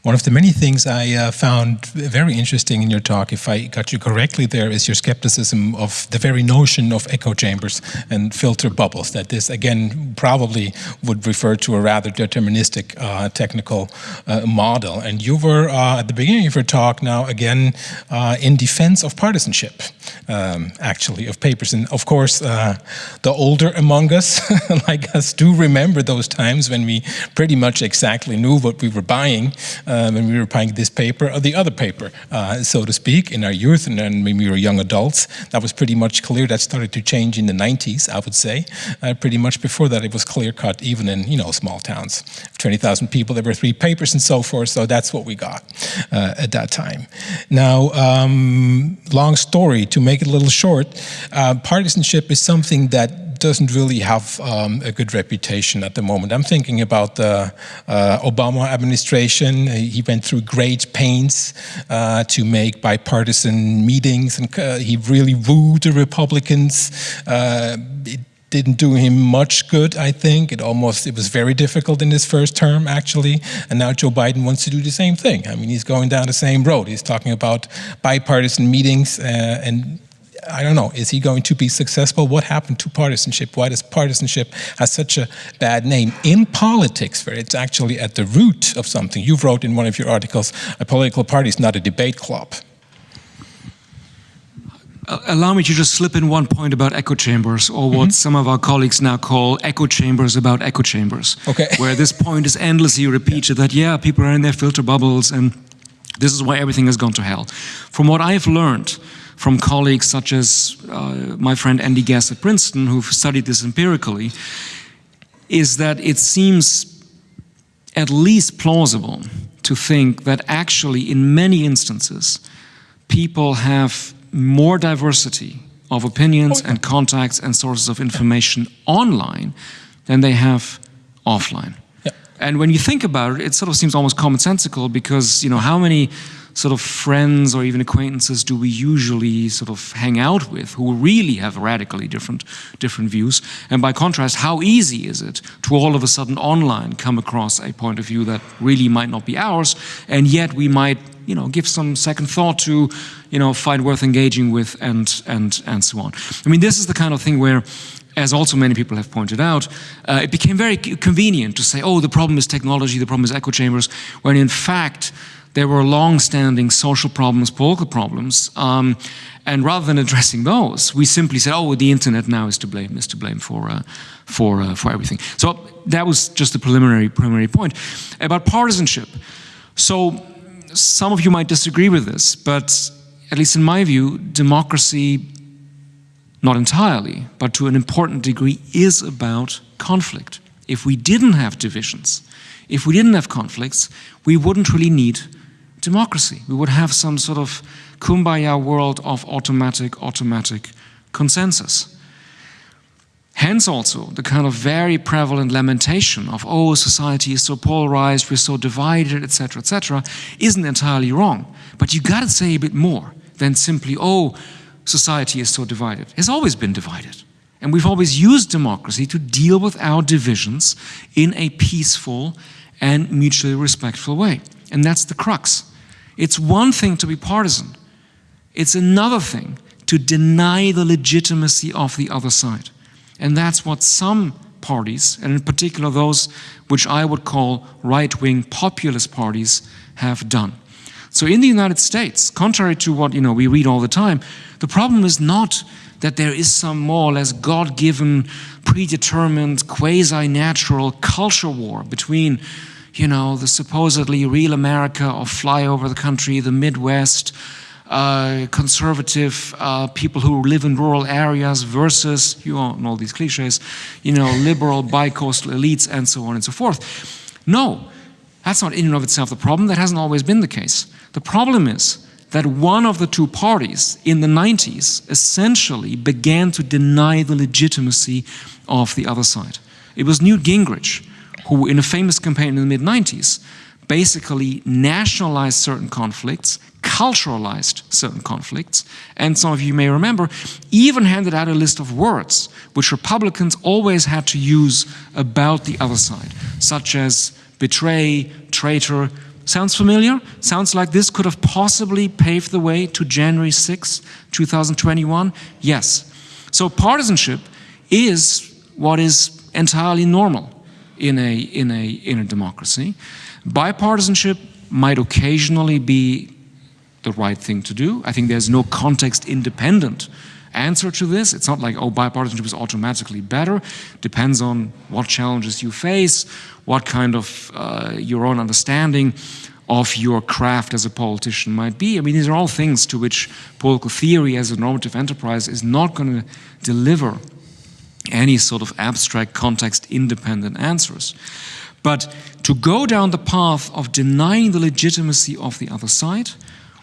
One of the many things I uh, found very interesting in your talk, if I got you correctly there, is your skepticism of the very notion of echo chambers and filter bubbles, that this again probably would refer to a rather deterministic uh, technical uh, model. And you were uh, at the beginning of your talk now again uh, in defense of partisanship, um, actually, of papers. And of course, uh, the older among us, [LAUGHS] like us, do remember those times when we pretty much exactly knew what we were buying uh, when we were buying this paper or the other paper, uh, so to speak, in our youth and then when we were young adults. That was pretty much clear. That started to change in the 90s, I would say. Uh, pretty much before that, it was clear cut, even in you know small towns, 20,000 people. There were three papers and so forth. So that's what we got uh, at that time. Now, um, long story to make it a little short. Uh, partisanship is something that doesn't really have um, a good reputation at the moment. I'm thinking about the uh, Obama administration. He went through great pains uh, to make bipartisan meetings, and uh, he really wooed the Republicans. Uh, it didn't do him much good, I think. It almost, it was very difficult in his first term, actually. And now Joe Biden wants to do the same thing. I mean, he's going down the same road. He's talking about bipartisan meetings uh, and I don't know, is he going to be successful? What happened to partisanship? Why does partisanship have such a bad name? In politics, where it's actually at the root of something, you wrote in one of your articles, a political party is not a debate club. Uh, allow me to just slip in one point about echo chambers, or what mm -hmm. some of our colleagues now call echo chambers about echo chambers. Okay. Where this point is endlessly repeated yeah. that, yeah, people are in their filter bubbles and this is why everything has gone to hell. From what I've learned, from colleagues such as uh, my friend Andy Guess at Princeton, who've studied this empirically, is that it seems at least plausible to think that actually in many instances, people have more diversity of opinions and contacts and sources of information online than they have offline. And when you think about it, it sort of seems almost commonsensical because, you know, how many sort of friends or even acquaintances do we usually sort of hang out with who really have radically different different views? And by contrast how easy is it to all of a sudden online come across a point of view that really might not be ours and yet we might you know give some second thought to you know find worth engaging with and and and so on? I mean this is the kind of thing where as also many people have pointed out, uh, it became very convenient to say, oh, the problem is technology, the problem is echo chambers, when in fact there were long-standing social problems, political problems, um, and rather than addressing those, we simply said, "Oh, the internet now is to blame, is to blame for uh, for uh, for everything." So that was just a preliminary preliminary point about partisanship. So some of you might disagree with this, but at least in my view, democracy, not entirely, but to an important degree, is about conflict. If we didn't have divisions, if we didn't have conflicts, we wouldn't really need democracy. We would have some sort of kumbaya world of automatic, automatic consensus. Hence also the kind of very prevalent lamentation of, oh, society is so polarized, we're so divided, etc., etc., isn't entirely wrong. But you got to say a bit more than simply, oh, society is so divided. It's always been divided. And we've always used democracy to deal with our divisions in a peaceful and mutually respectful way. And that's the crux. It's one thing to be partisan. It's another thing to deny the legitimacy of the other side. And that's what some parties, and in particular those which I would call right-wing populist parties, have done. So in the United States, contrary to what you know we read all the time, the problem is not that there is some more or less God-given, predetermined, quasi-natural culture war between you know, the supposedly real America of flyover the country, the Midwest, uh, conservative uh, people who live in rural areas versus, you know, all know these cliches, you know, [LAUGHS] liberal bi-coastal elites and so on and so forth. No, that's not in and of itself the problem. That hasn't always been the case. The problem is that one of the two parties in the 90s essentially began to deny the legitimacy of the other side. It was Newt Gingrich who in a famous campaign in the mid-90s basically nationalized certain conflicts, culturalized certain conflicts, and some of you may remember, even handed out a list of words which Republicans always had to use about the other side, such as betray, traitor. Sounds familiar? Sounds like this could have possibly paved the way to January 6, 2021? Yes. So partisanship is what is entirely normal in a, in a, in a democracy. Bipartisanship might occasionally be the right thing to do. I think there's no context independent answer to this. It's not like, oh, bipartisanship is automatically better. Depends on what challenges you face, what kind of uh, your own understanding of your craft as a politician might be. I mean, these are all things to which political theory as a normative enterprise is not going to deliver any sort of abstract context independent answers. But to go down the path of denying the legitimacy of the other side,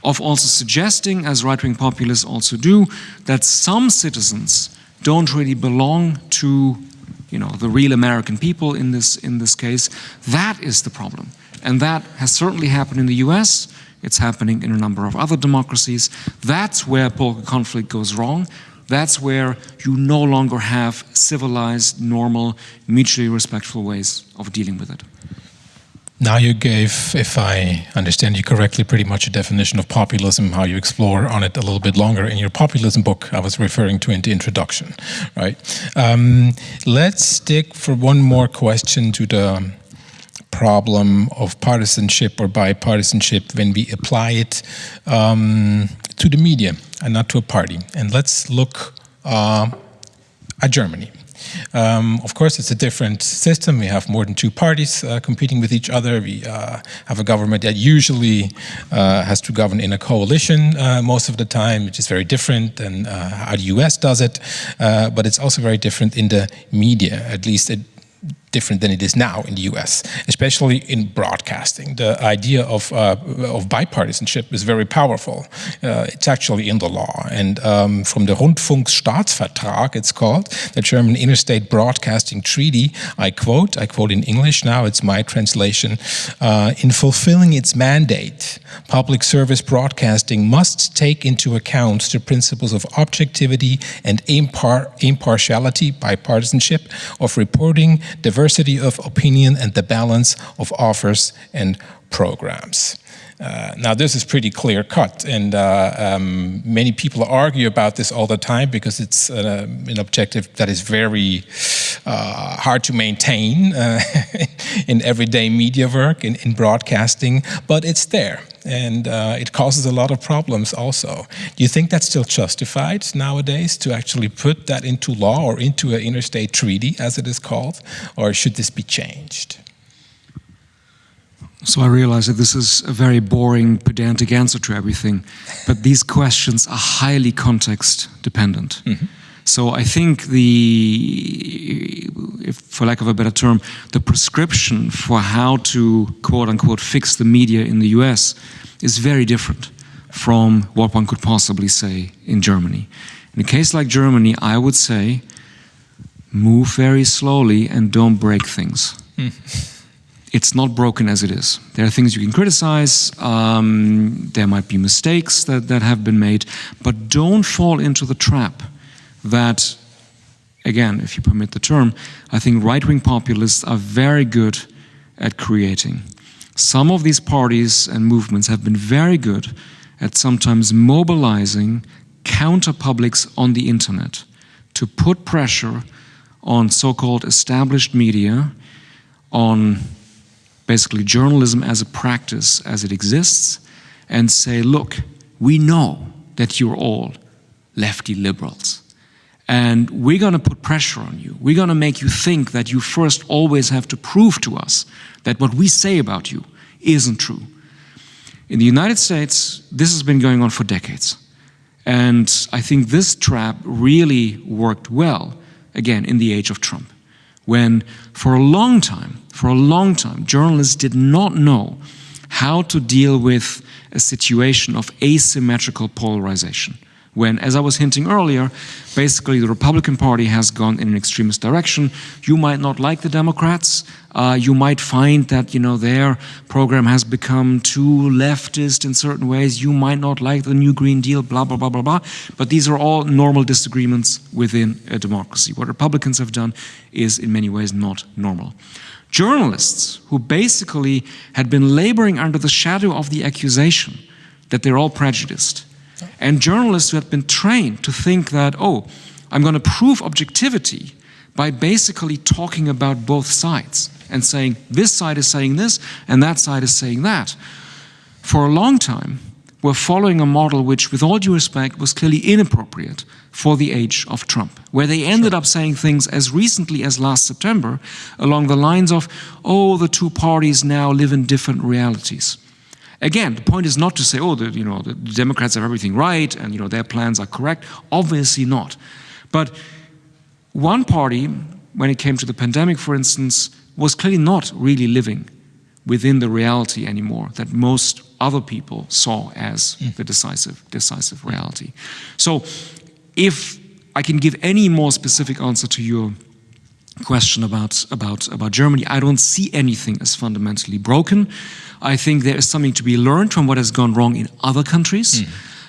of also suggesting, as right-wing populists also do, that some citizens don't really belong to you know, the real American people in this, in this case, that is the problem. And that has certainly happened in the US, it's happening in a number of other democracies. That's where political conflict goes wrong. That's where you no longer have civilized, normal, mutually respectful ways of dealing with it. Now you gave, if I understand you correctly, pretty much a definition of populism, how you explore on it a little bit longer in your populism book I was referring to in the introduction, right? Um, let's stick for one more question to the problem of partisanship or bipartisanship when we apply it um, to the media and not to a party. And let's look uh, at Germany. Um, of course, it's a different system. We have more than two parties uh, competing with each other. We uh, have a government that usually uh, has to govern in a coalition uh, most of the time, which is very different than uh, how the US does it. Uh, but it's also very different in the media. At least it different than it is now in the US, especially in broadcasting. The idea of, uh, of bipartisanship is very powerful. Uh, it's actually in the law. And um, from the Rundfunkstaatsvertrag, it's called, the German Interstate Broadcasting Treaty, I quote, I quote in English now, it's my translation, uh, in fulfilling its mandate, public service broadcasting must take into account the principles of objectivity and impar impartiality, bipartisanship, of reporting, diversity, diversity of opinion and the balance of offers and programs. Uh, now this is pretty clear cut and uh, um, many people argue about this all the time because it's uh, an objective that is very uh, hard to maintain uh, [LAUGHS] in everyday media work, in, in, broadcasting, but it's there and it causes a lot of problems also. Do you think that's still justified nowadays to actually put that into law or into an interstate treaty as it is called or should this be changed? So I realize that this is a very boring, pedantic answer to everything, but these questions are highly context dependent. Mm -hmm. So I think the, if, for lack of a better term, the prescription for how to quote unquote fix the media in the US is very different from what one could possibly say in Germany. In a case like Germany, I would say move very slowly and don't break things. Mm [LAUGHS] it's not broken as it is. There are things you can criticize, um, there might be mistakes that, that have been made, but don't fall into the trap that, again, if you permit the term, I think right-wing populists are very good at creating. Some of these parties and movements have been very good at sometimes mobilizing counter-publics on the internet to put pressure on so-called established media, on basically journalism as a practice as it exists and say, look, we know that you're all lefty liberals. And we're going to put pressure on you. We're going to make you think that you first always have to prove to us that what we say about you isn't true. In the United States, this has been going on for decades. And I think this trap really worked well, again, in the age of Trump, when for a long time for a long time, journalists did not know how to deal with a situation of asymmetrical polarization. When, as I was hinting earlier, basically the Republican Party has gone in an extremist direction. You might not like the Democrats. Uh, you might find that you know their program has become too leftist in certain ways. You might not like the New Green Deal, blah, blah, blah, blah, blah. But these are all normal disagreements within a democracy. What Republicans have done is in many ways not normal journalists who basically had been laboring under the shadow of the accusation that they're all prejudiced. And journalists who had been trained to think that, oh, I'm going to prove objectivity by basically talking about both sides and saying this side is saying this and that side is saying that. For a long time, we're following a model which, with all due respect, was clearly inappropriate for the age of Trump, where they ended sure. up saying things as recently as last September along the lines of, oh, the two parties now live in different realities. Again, the point is not to say, oh, the, you know, the Democrats have everything right and you know, their plans are correct. Obviously not. But one party, when it came to the pandemic, for instance, was clearly not really living within the reality anymore that most other people saw as mm. the decisive, decisive reality. So if I can give any more specific answer to your question about, about, about Germany, I don't see anything as fundamentally broken. I think there is something to be learned from what has gone wrong in other countries. Mm.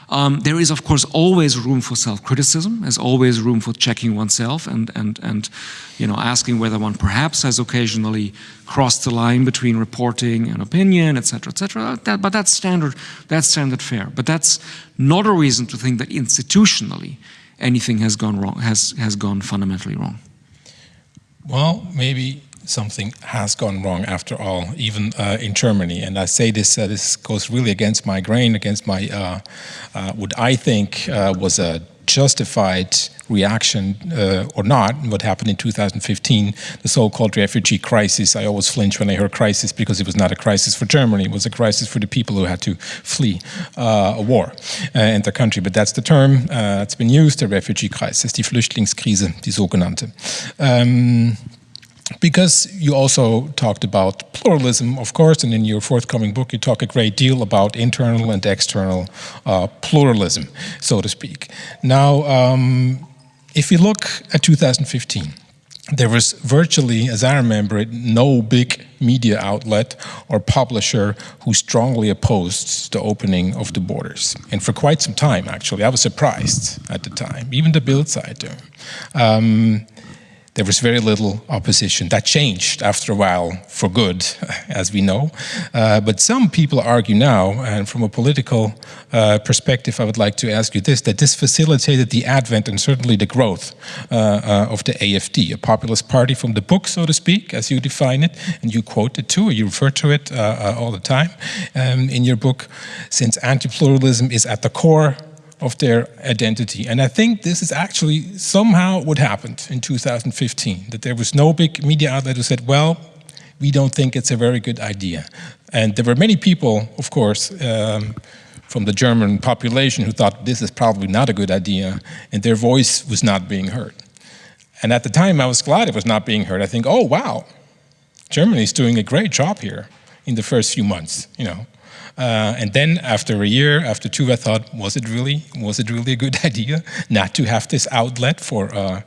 Um, there is, of course, always room for self-criticism. There's always room for checking oneself and, and, and you know, asking whether one perhaps has occasionally crossed the line between reporting and opinion, etc., etc. That, but that's standard, that's standard fare. But that's not a reason to think that institutionally anything has gone wrong, has, has gone fundamentally wrong. Well, maybe something has gone wrong after all, even uh, in Germany. And I say this, uh, this goes really against my grain, against my, uh, uh what I think uh, was a justified reaction uh, or not, what happened in 2015, the so-called refugee crisis. I always flinch when I hear crisis because it was not a crisis for Germany, it was a crisis for the people who had to flee a war uh, in the country. But that's the term, it's been used, the refugee crisis, die Flüchtlingskrise, die sogenannte. Um, because you also talked about pluralism, of course, and in your forthcoming book you talk a great deal about internal and external uh, pluralism, so to speak. Now, um, if you look at 2015, there was virtually, as I remember it, no big media outlet or publisher who strongly opposed the opening of the borders. And for quite some time, actually, I was surprised at the time, even the Bild Zeitung. Um, there was very little opposition. That changed after a while for good, [LAUGHS] as we know. Uh, but some people argue now, and from a political uh, perspective, I would like to ask you this, that this facilitated the advent and certainly the growth uh, uh of the AFD, a populist party from the book, so to speak, as you define it, and you quote it too, you refer to it uh, uh, all the time um, in your book, since anti-pluralism is at the core of their identity. And I think this is actually somehow what happened in 2015, that there was no big media outlet who said, well, we don't think it's a very good idea. And there were many people, of course, um, from the German population who thought this is probably not a good idea, and their voice was not being heard. And at the time, I was glad it was not being heard. I think, oh, wow, Germany is doing a great job here in the first few months, you know. Uh, and then after a year, after two, I thought, was it really, was it really a good [LAUGHS] idea not to have this outlet for, uh,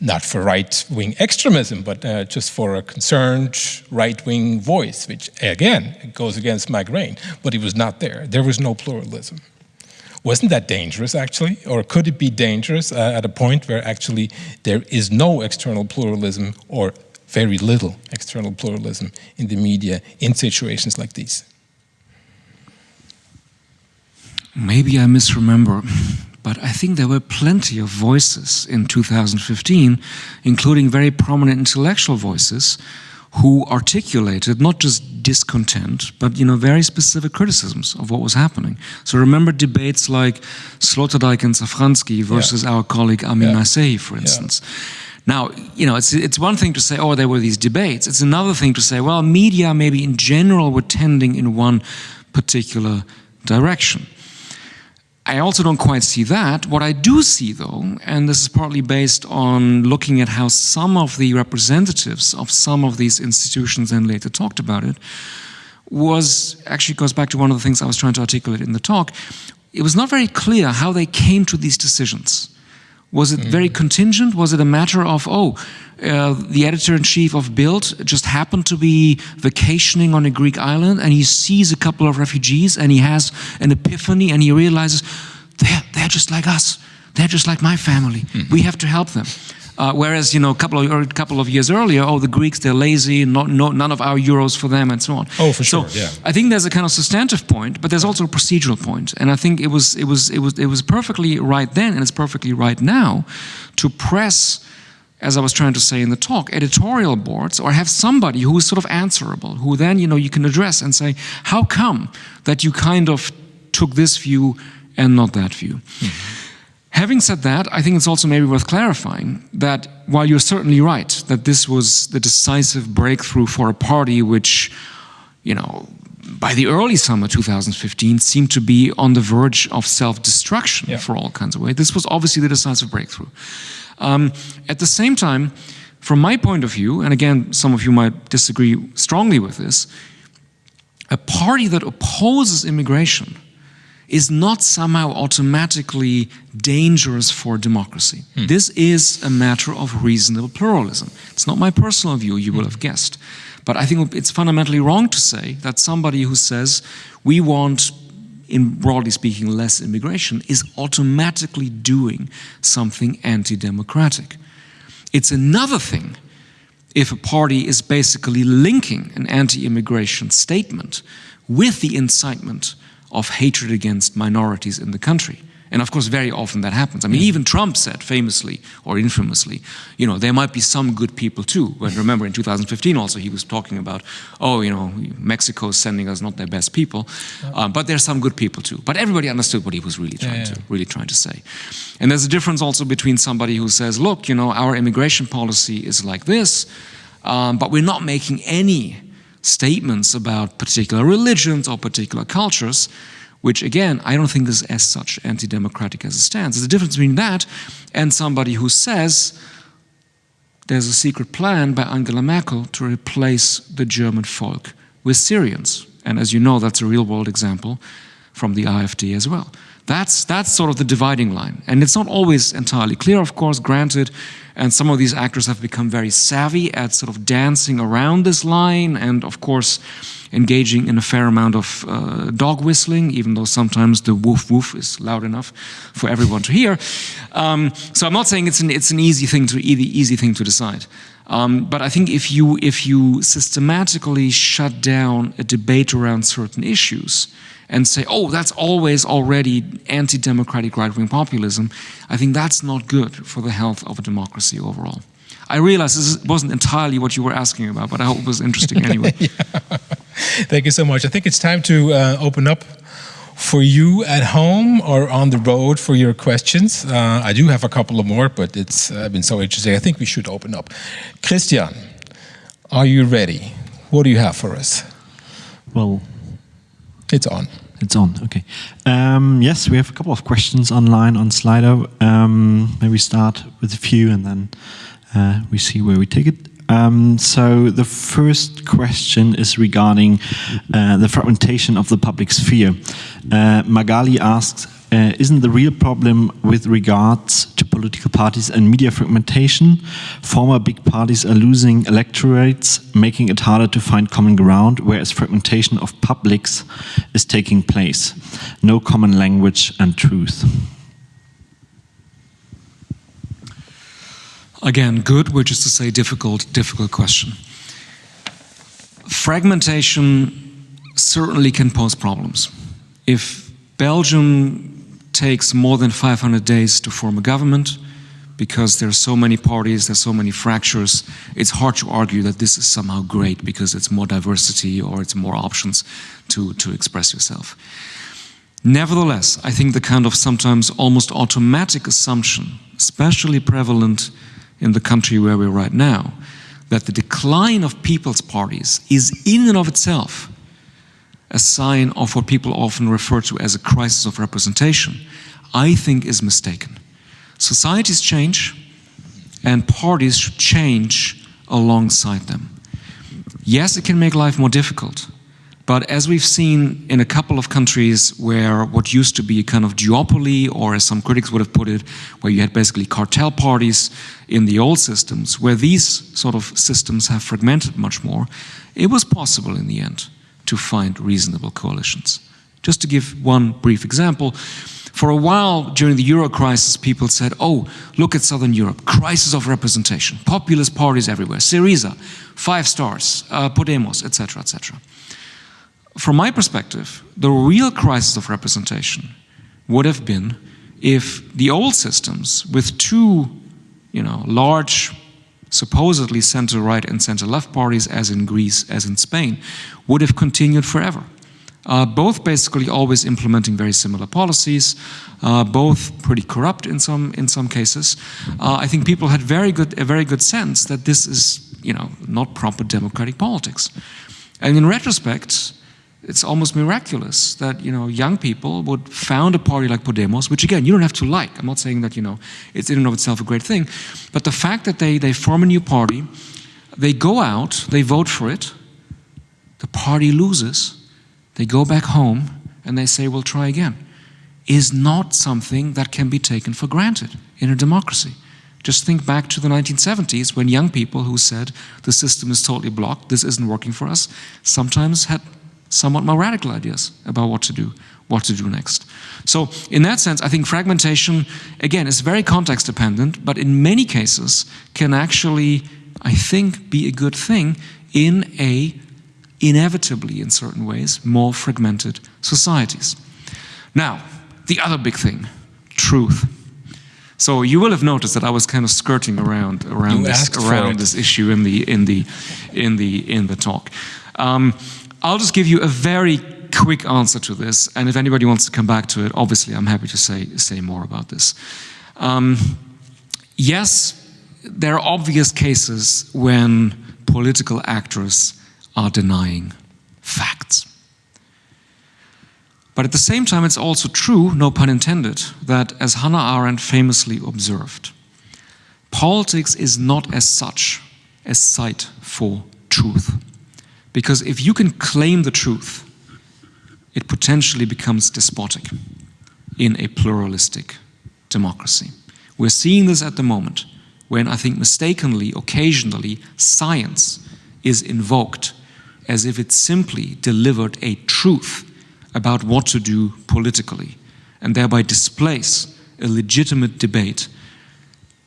not for right-wing extremism, but uh, just for a concerned right-wing voice, which again, goes against my grain, but it was not there. There was no pluralism. Wasn't that dangerous, actually? Or could it be dangerous uh, at a point where actually there is no external pluralism or very little external pluralism in the media in situations like these? Maybe I misremember, but I think there were plenty of voices in 2015, including very prominent intellectual voices, who articulated not just discontent, but you know very specific criticisms of what was happening. So remember debates like Sloterdijk and Safranski versus yeah. our colleague Amin yeah. for instance. Yeah. Now, you know, it's, it's one thing to say, oh, there were these debates. It's another thing to say, well, media maybe in general were tending in one particular direction. I also don't quite see that. What I do see though, and this is partly based on looking at how some of the representatives of some of these institutions then later talked about it, was actually goes back to one of the things I was trying to articulate in the talk. It was not very clear how they came to these decisions. Was it mm. very contingent? Was it a matter of, oh, uh, the editor-in-chief of Bild just happened to be vacationing on a Greek island and he sees a couple of refugees and he has an epiphany and he realizes, they're, they're just like us. They're just like my family. Mm -hmm. We have to help them. Uh, whereas, you know, a couple of a couple of years earlier, oh, the Greeks they're lazy, not, no, none of our euros for them, and so on. Oh, for sure. So yeah. I think there's a kind of substantive point, but there's also a procedural point, and I think it was it was it was it was perfectly right then, and it's perfectly right now, to press. As I was trying to say in the talk, editorial boards or have somebody who is sort of answerable, who then you know you can address and say, how come that you kind of took this view and not that view? Mm -hmm. Having said that, I think it's also maybe worth clarifying that while you're certainly right that this was the decisive breakthrough for a party which, you know, by the early summer 2015 seemed to be on the verge of self-destruction yeah. for all kinds of ways. This was obviously the decisive breakthrough. Um, at the same time, from my point of view, and again, some of you might disagree strongly with this, a party that opposes immigration is not somehow automatically dangerous for democracy. Hmm. This is a matter of reasonable pluralism. It's not my personal view, you will hmm. have guessed. But I think it's fundamentally wrong to say that somebody who says we want, in broadly speaking, less immigration is automatically doing something anti-democratic. It's another thing if a party is basically linking an anti-immigration statement with the incitement of hatred against minorities in the country. And of course, very often that happens. I mean, even Trump said famously or infamously, you know, there might be some good people too. When remember in 2015 also he was talking about, oh, you know, Mexico is sending us not their best people, um, but there's some good people too. But everybody understood what he was really trying yeah, yeah. to really trying to say. And there's a difference also between somebody who says, look, you know, our immigration policy is like this, um, but we're not making any statements about particular religions or particular cultures, which again, I don't think is as such anti-democratic as it stands. There's a difference between that and somebody who says there's a secret plan by Angela Merkel to replace the German folk with Syrians. And as you know, that's a real world example from the AfD as well. That's, that's sort of the dividing line. And it's not always entirely clear, of course, granted, and some of these actors have become very savvy at sort of dancing around this line. And of course, engaging in a fair amount of uh, dog whistling, even though sometimes the woof woof is loud enough for everyone to hear. Um, so I'm not saying it's an, it's an easy thing to easy, easy thing to decide. Um, but I think if you if you systematically shut down a debate around certain issues and say, oh, that's always already anti-democratic right-wing populism, I think that's not good for the health of a democracy overall. I realize this wasn't entirely what you were asking about, but I hope it was interesting anyway. [LAUGHS] yeah. Thank you so much. I think it's time to uh, open up for you at home or on the road for your questions. Uh, I do have a couple of more, but it's uh, been so interesting. I think we should open up. Christian, are you ready? What do you have for us? Well, it's on. It's on, okay. Um, yes, we have a couple of questions online on Slido. Um, maybe start with a few and then uh, we see where we take it. Um, so the first question is regarding uh, the fragmentation of the public sphere. Uh, Magali asks, uh, isn't the real problem with regards to political parties and media fragmentation? Former big parties are losing electorates, making it harder to find common ground, whereas fragmentation of publics is taking place. No common language and truth. Again, good, which is to say difficult, difficult question. Fragmentation certainly can pose problems. If Belgium takes more than 500 days to form a government, because there are so many parties, there's so many fractures, it's hard to argue that this is somehow great because it's more diversity or it's more options to, to express yourself. Nevertheless, I think the kind of sometimes almost automatic assumption, especially prevalent in the country where we're right now, that the decline of people's parties is in and of itself a sign of what people often refer to as a crisis of representation, I think is mistaken. Societies change and parties should change alongside them. Yes, it can make life more difficult, but as we've seen in a couple of countries where what used to be a kind of duopoly, or as some critics would have put it, where you had basically cartel parties in the old systems, where these sort of systems have fragmented much more, it was possible in the end to find reasonable coalitions. Just to give one brief example, for a while during the Euro crisis, people said, oh, look at Southern Europe, crisis of representation, populist parties everywhere, Syriza, five stars, uh, Podemos, etc., etc from my perspective, the real crisis of representation would have been if the old systems with two, you know, large supposedly center-right and center-left parties as in Greece, as in Spain, would have continued forever. Uh, both basically always implementing very similar policies, uh, both pretty corrupt in some in some cases. Uh, I think people had very good a very good sense that this is you know not proper democratic politics, and in retrospect, it's almost miraculous that you know young people would found a party like Podemos, which again you don't have to like. I'm not saying that you know it's in and of itself a great thing, but the fact that they they form a new party, they go out, they vote for it, the party loses, they go back home and they say we'll try again, is not something that can be taken for granted in a democracy. Just think back to the 1970s when young people who said the system is totally blocked, this isn't working for us, sometimes had somewhat more radical ideas about what to do, what to do next. So in that sense, I think fragmentation, again, is very context dependent, but in many cases can actually, I think, be a good thing in a, inevitably in certain ways, more fragmented societies. Now, the other big thing, truth. So you will have noticed that I was kind of skirting around around this around this issue in the in the in the in the talk. Um, I'll just give you a very quick answer to this, and if anybody wants to come back to it, obviously I'm happy to say, say more about this. Um, yes, there are obvious cases when political actors are denying facts. But at the same time, it's also true, no pun intended, that as Hannah Arendt famously observed, politics is not as such a site for truth. Because if you can claim the truth, it potentially becomes despotic in a pluralistic democracy. We're seeing this at the moment when I think mistakenly, occasionally, science is invoked as if it simply delivered a truth about what to do politically and thereby displace a legitimate debate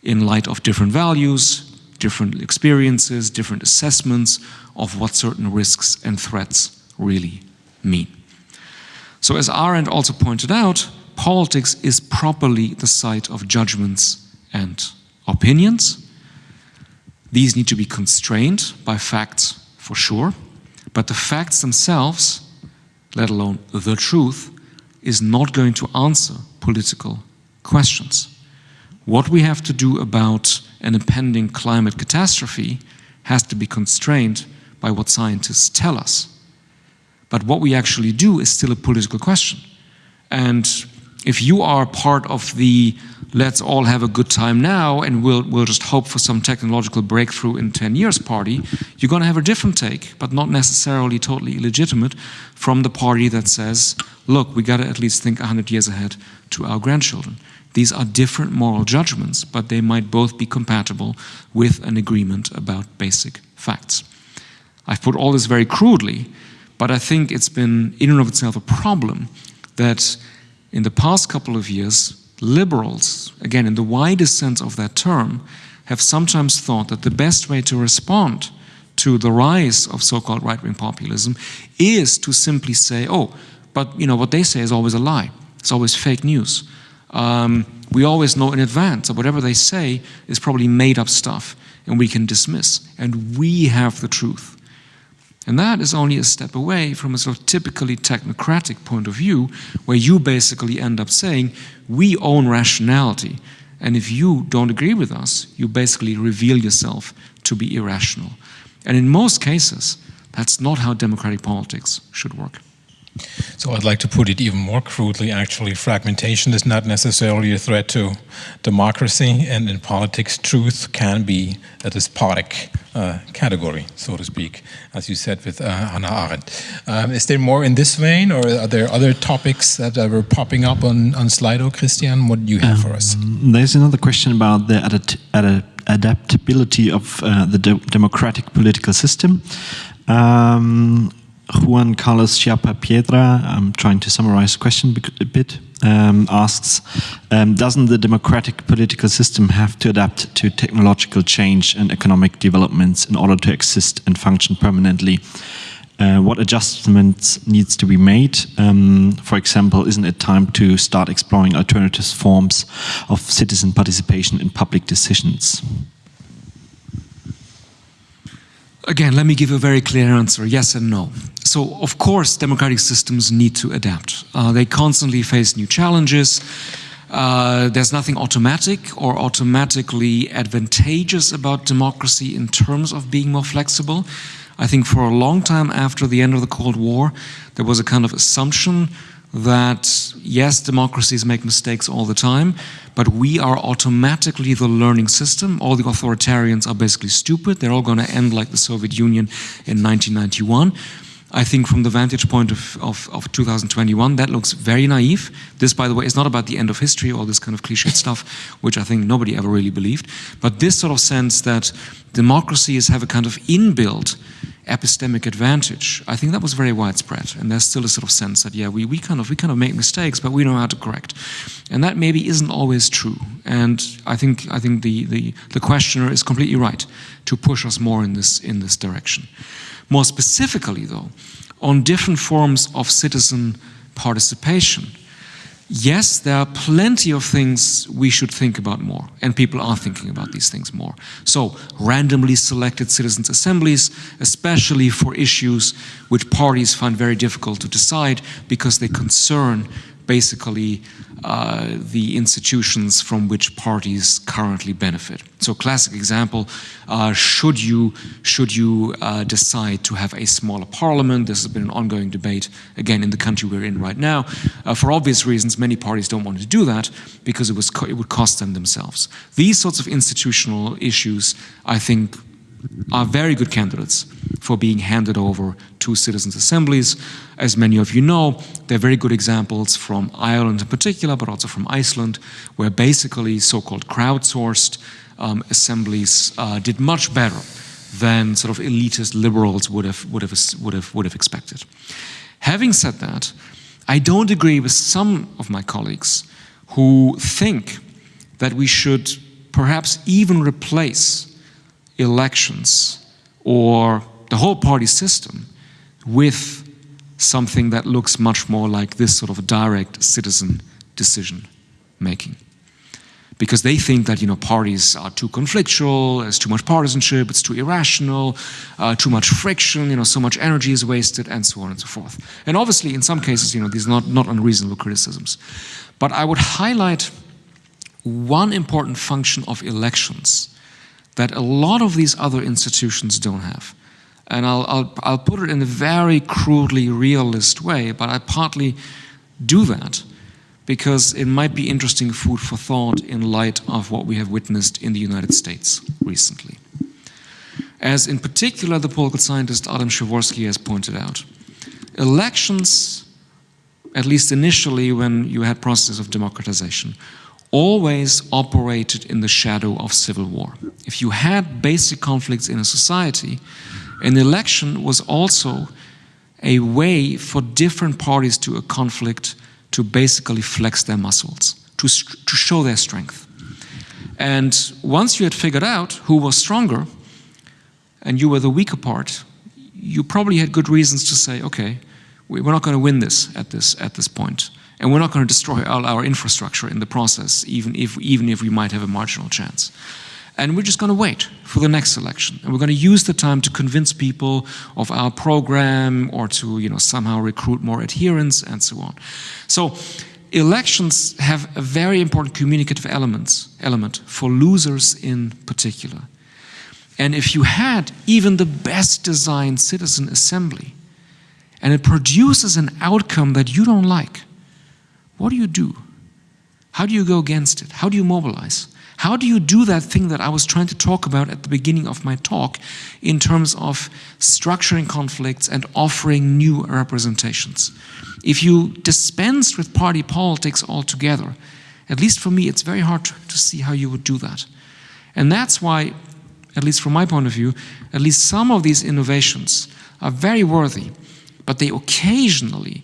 in light of different values, different experiences, different assessments of what certain risks and threats really mean. So as Arendt also pointed out, politics is properly the site of judgments and opinions. These need to be constrained by facts for sure, but the facts themselves, let alone the truth, is not going to answer political questions. What we have to do about an impending climate catastrophe has to be constrained by what scientists tell us. But what we actually do is still a political question. And if you are part of the let's all have a good time now and we'll, we'll just hope for some technological breakthrough in 10 years party, you're going to have a different take, but not necessarily totally illegitimate, from the party that says, look, we got to at least think 100 years ahead to our grandchildren. These are different moral judgments, but they might both be compatible with an agreement about basic facts. I've put all this very crudely, but I think it's been in and of itself a problem that in the past couple of years, liberals, again in the widest sense of that term, have sometimes thought that the best way to respond to the rise of so-called right-wing populism is to simply say, oh, but you know what they say is always a lie. It's always fake news. Um, we always know in advance that whatever they say is probably made up stuff and we can dismiss. And we have the truth. And that is only a step away from a sort of typically technocratic point of view, where you basically end up saying, we own rationality. And if you don't agree with us, you basically reveal yourself to be irrational. And in most cases, that's not how democratic politics should work. So I'd like to put it even more crudely, actually, fragmentation is not necessarily a threat to democracy, and in politics, truth can be a despotic uh, category, so to speak, as you said with uh, Hannah Arendt. Um, is there more in this vein, or are there other topics that were popping up on, on Slido, Christian? What do you have um, for us? Um, there's another question about the adapt adaptability of uh, the de democratic political system. Um, Juan Carlos Chiapa Piedra, I'm trying to summarize the question a bit, um, asks, um, doesn't the democratic political system have to adapt to technological change and economic developments in order to exist and function permanently? Uh, what adjustments needs to be made? Um, for example, isn't it time to start exploring alternative forms of citizen participation in public decisions? Again, let me give a very clear answer, yes and no. So, of course, democratic systems need to adapt. Uh, they constantly face new challenges. Uh, there's nothing automatic or automatically advantageous about democracy in terms of being more flexible. I think for a long time after the end of the Cold War, there was a kind of assumption that yes, democracies make mistakes all the time, but we are automatically the learning system. All the authoritarians are basically stupid. They're all going to end like the Soviet Union in 1991. I think from the vantage point of, of, of, 2021, that looks very naive. This, by the way, is not about the end of history, all this kind of cliched stuff, which I think nobody ever really believed. But this sort of sense that democracies have a kind of inbuilt epistemic advantage, I think that was very widespread. And there's still a sort of sense that, yeah, we, we, kind of, we kind of make mistakes, but we know how to correct. And that maybe isn't always true. And I think, I think the, the, the questioner is completely right to push us more in this, in this direction. More specifically, though, on different forms of citizen participation, yes, there are plenty of things we should think about more, and people are thinking about these things more. So, randomly selected citizens' assemblies, especially for issues which parties find very difficult to decide because they concern basically uh, the institutions from which parties currently benefit. So classic example, uh, should you, should you uh, decide to have a smaller parliament, this has been an ongoing debate, again, in the country we're in right now. Uh, for obvious reasons, many parties don't want to do that because it, was it would cost them themselves. These sorts of institutional issues, I think, are very good candidates for being handed over to citizens' assemblies. As many of you know, there are very good examples from Ireland in particular, but also from Iceland, where basically so-called crowdsourced um, assemblies uh, did much better than sort of elitist liberals would have, would have, would have, would have expected. Having said that, I don't agree with some of my colleagues who think that we should perhaps even replace elections or the whole party system with something that looks much more like this sort of direct citizen decision making because they think that you know parties are too conflictual, there's too much partisanship, it's too irrational, uh, too much friction, you know, so much energy is wasted, and so on and so forth. And obviously, in some cases, you know, these are not, not unreasonable criticisms. But I would highlight one important function of elections that a lot of these other institutions don't have. And I'll, I'll, I'll put it in a very crudely realist way, but I partly do that because it might be interesting food for thought in light of what we have witnessed in the United States recently. As in particular the political scientist Adam Przeworski has pointed out, elections, at least initially when you had processes of democratization, always operated in the shadow of civil war. If you had basic conflicts in a society, an election was also a way for different parties to a conflict to basically flex their muscles, to, to show their strength. And once you had figured out who was stronger and you were the weaker part, you probably had good reasons to say, okay, we're not going to win this at this, at this point. And we're not going to destroy all our infrastructure in the process, even if, even if we might have a marginal chance. And we're just going to wait for the next election. And we're going to use the time to convince people of our program or to you know, somehow recruit more adherents and so on. So elections have a very important communicative elements, element for losers in particular. And if you had even the best designed citizen assembly and it produces an outcome that you don't like, what do you do? How do you go against it? How do you mobilize? How do you do that thing that I was trying to talk about at the beginning of my talk in terms of structuring conflicts and offering new representations? If you dispense with party politics altogether, at least for me, it's very hard to see how you would do that. And that's why, at least from my point of view, at least some of these innovations are very worthy, but they occasionally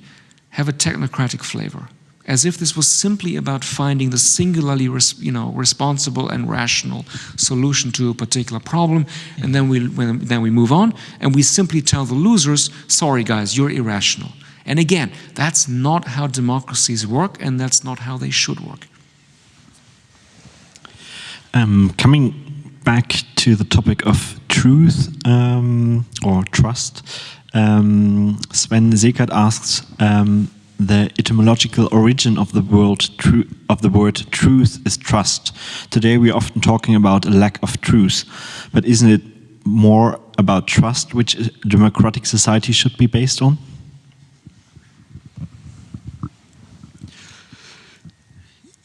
have a technocratic flavor as if this was simply about finding the singularly you know, responsible and rational solution to a particular problem, and then we, then we move on, and we simply tell the losers, sorry guys, you're irrational. And again, that's not how democracies work, and that's not how they should work. Um, coming back to the topic of truth um, or trust, um, Sven Sekert asks, um, the etymological origin of the word of the word truth is trust. Today we are often talking about a lack of truth, but isn't it more about trust which a democratic society should be based on?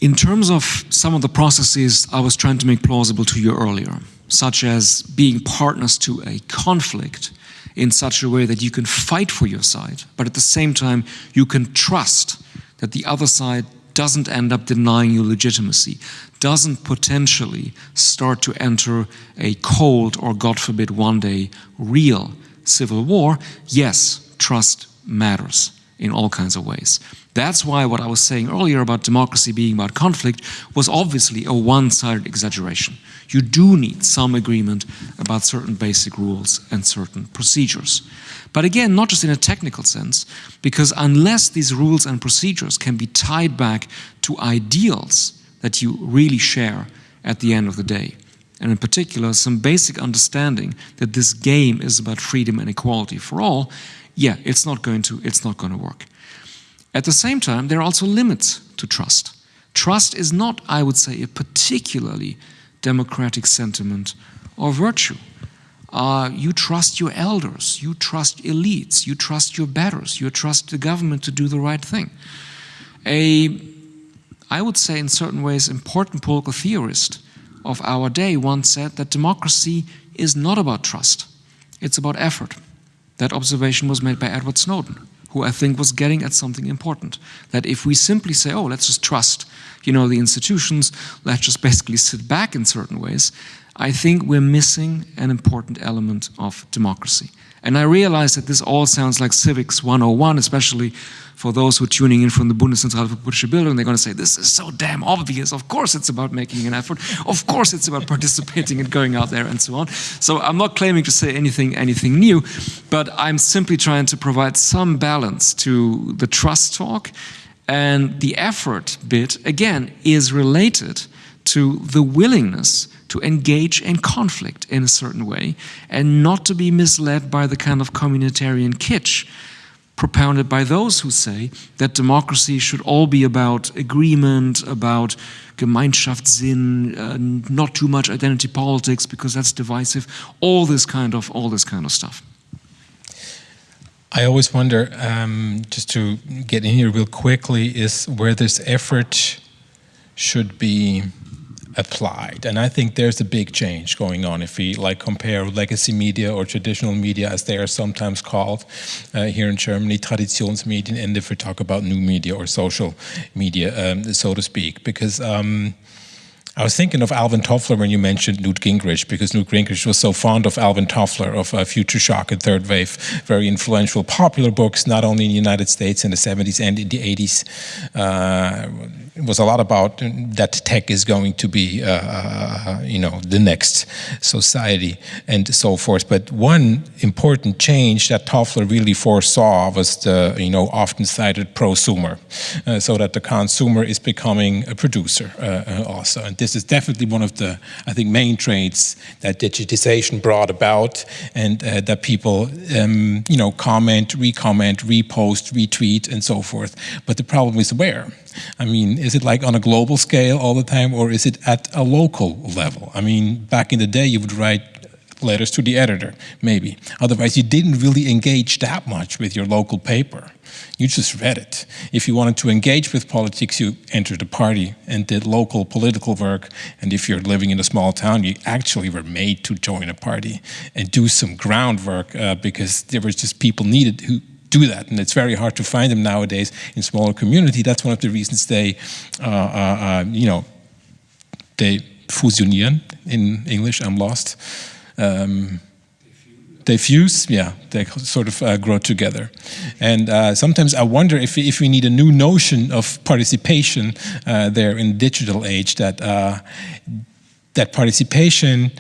In terms of some of the processes I was trying to make plausible to you earlier, such as being partners to a conflict, in such a way that you can fight for your side, but at the same time, you can trust that the other side doesn't end up denying you legitimacy, doesn't potentially start to enter a cold or, God forbid, one day real civil war, yes, trust matters in all kinds of ways. That's why what I was saying earlier about democracy being about conflict was obviously a one-sided exaggeration. You do need some agreement about certain basic rules and certain procedures. But again, not just in a technical sense, because unless these rules and procedures can be tied back to ideals that you really share at the end of the day, and in particular some basic understanding that this game is about freedom and equality for all, yeah, it's not going to, it's not going to work. At the same time, there are also limits to trust. Trust is not, I would say, a particularly democratic sentiment or virtue. Uh, you trust your elders, you trust elites, you trust your betters, you trust the government to do the right thing. A, I would say in certain ways, important political theorist of our day once said that democracy is not about trust, it's about effort. That observation was made by Edward Snowden who I think was getting at something important. That if we simply say, oh, let's just trust, you know, the institutions, let's just basically sit back in certain ways, I think we're missing an important element of democracy. And I realize that this all sounds like civics 101, especially for those who are tuning in from the Bundeszentrale für politische Bildung. They're going to say, this is so damn obvious. Of course it's about making an effort. Of course it's about participating and going out there and so on. So I'm not claiming to say anything, anything new, but I'm simply trying to provide some balance to the trust talk and the effort bit, again, is related to the willingness to engage in conflict in a certain way and not to be misled by the kind of communitarian kitsch propounded by those who say that democracy should all be about agreement, about Gemeinschaftssinn, uh, not too much identity politics because that's divisive, all this kind of all this kind of stuff. I always wonder, um, just to get in here real quickly, is where this effort should be applied. And I think there's a big change going on if we like compare legacy media or traditional media as they are sometimes called uh, here in Germany, Traditionsmedien, and if we talk about new media or social media, um, so to speak. Because um, I was thinking of Alvin Toffler when you mentioned Newt Gingrich, because Newt Gingrich was so fond of Alvin Toffler, of uh, Future Shock and Third Wave, very influential, popular books, not only in the United States in the 70s and in the 80s. Uh, was a lot about that tech is going to be, uh, uh, you know, the next society and so forth. But one important change that Toffler really foresaw was the, you know, often cited prosumer, uh, so that the consumer is becoming a producer uh, also. And this is definitely one of the, I think, main traits that digitization brought about and uh, that people, um, you know, comment, re-comment, repost, retweet, and so forth. But the problem is where? I mean, is it like on a global scale all the time or is it at a local level? I mean, back in the day you would write letters to the editor, maybe. Otherwise you didn't really engage that much with your local paper. You just read it. If you wanted to engage with politics, you entered a party and did local political work. And if you're living in a small town, you actually were made to join a party and do some groundwork uh, because there was just people needed who do that. And it's very hard to find them nowadays in smaller community. That's one of the reasons they, uh, uh, uh you know, they fusionieren in English, I'm lost. Um, they fuse, yeah, they sort of uh, grow together. And uh, sometimes I wonder if, if we need a new notion of participation uh, there in the digital age, that, uh, that participation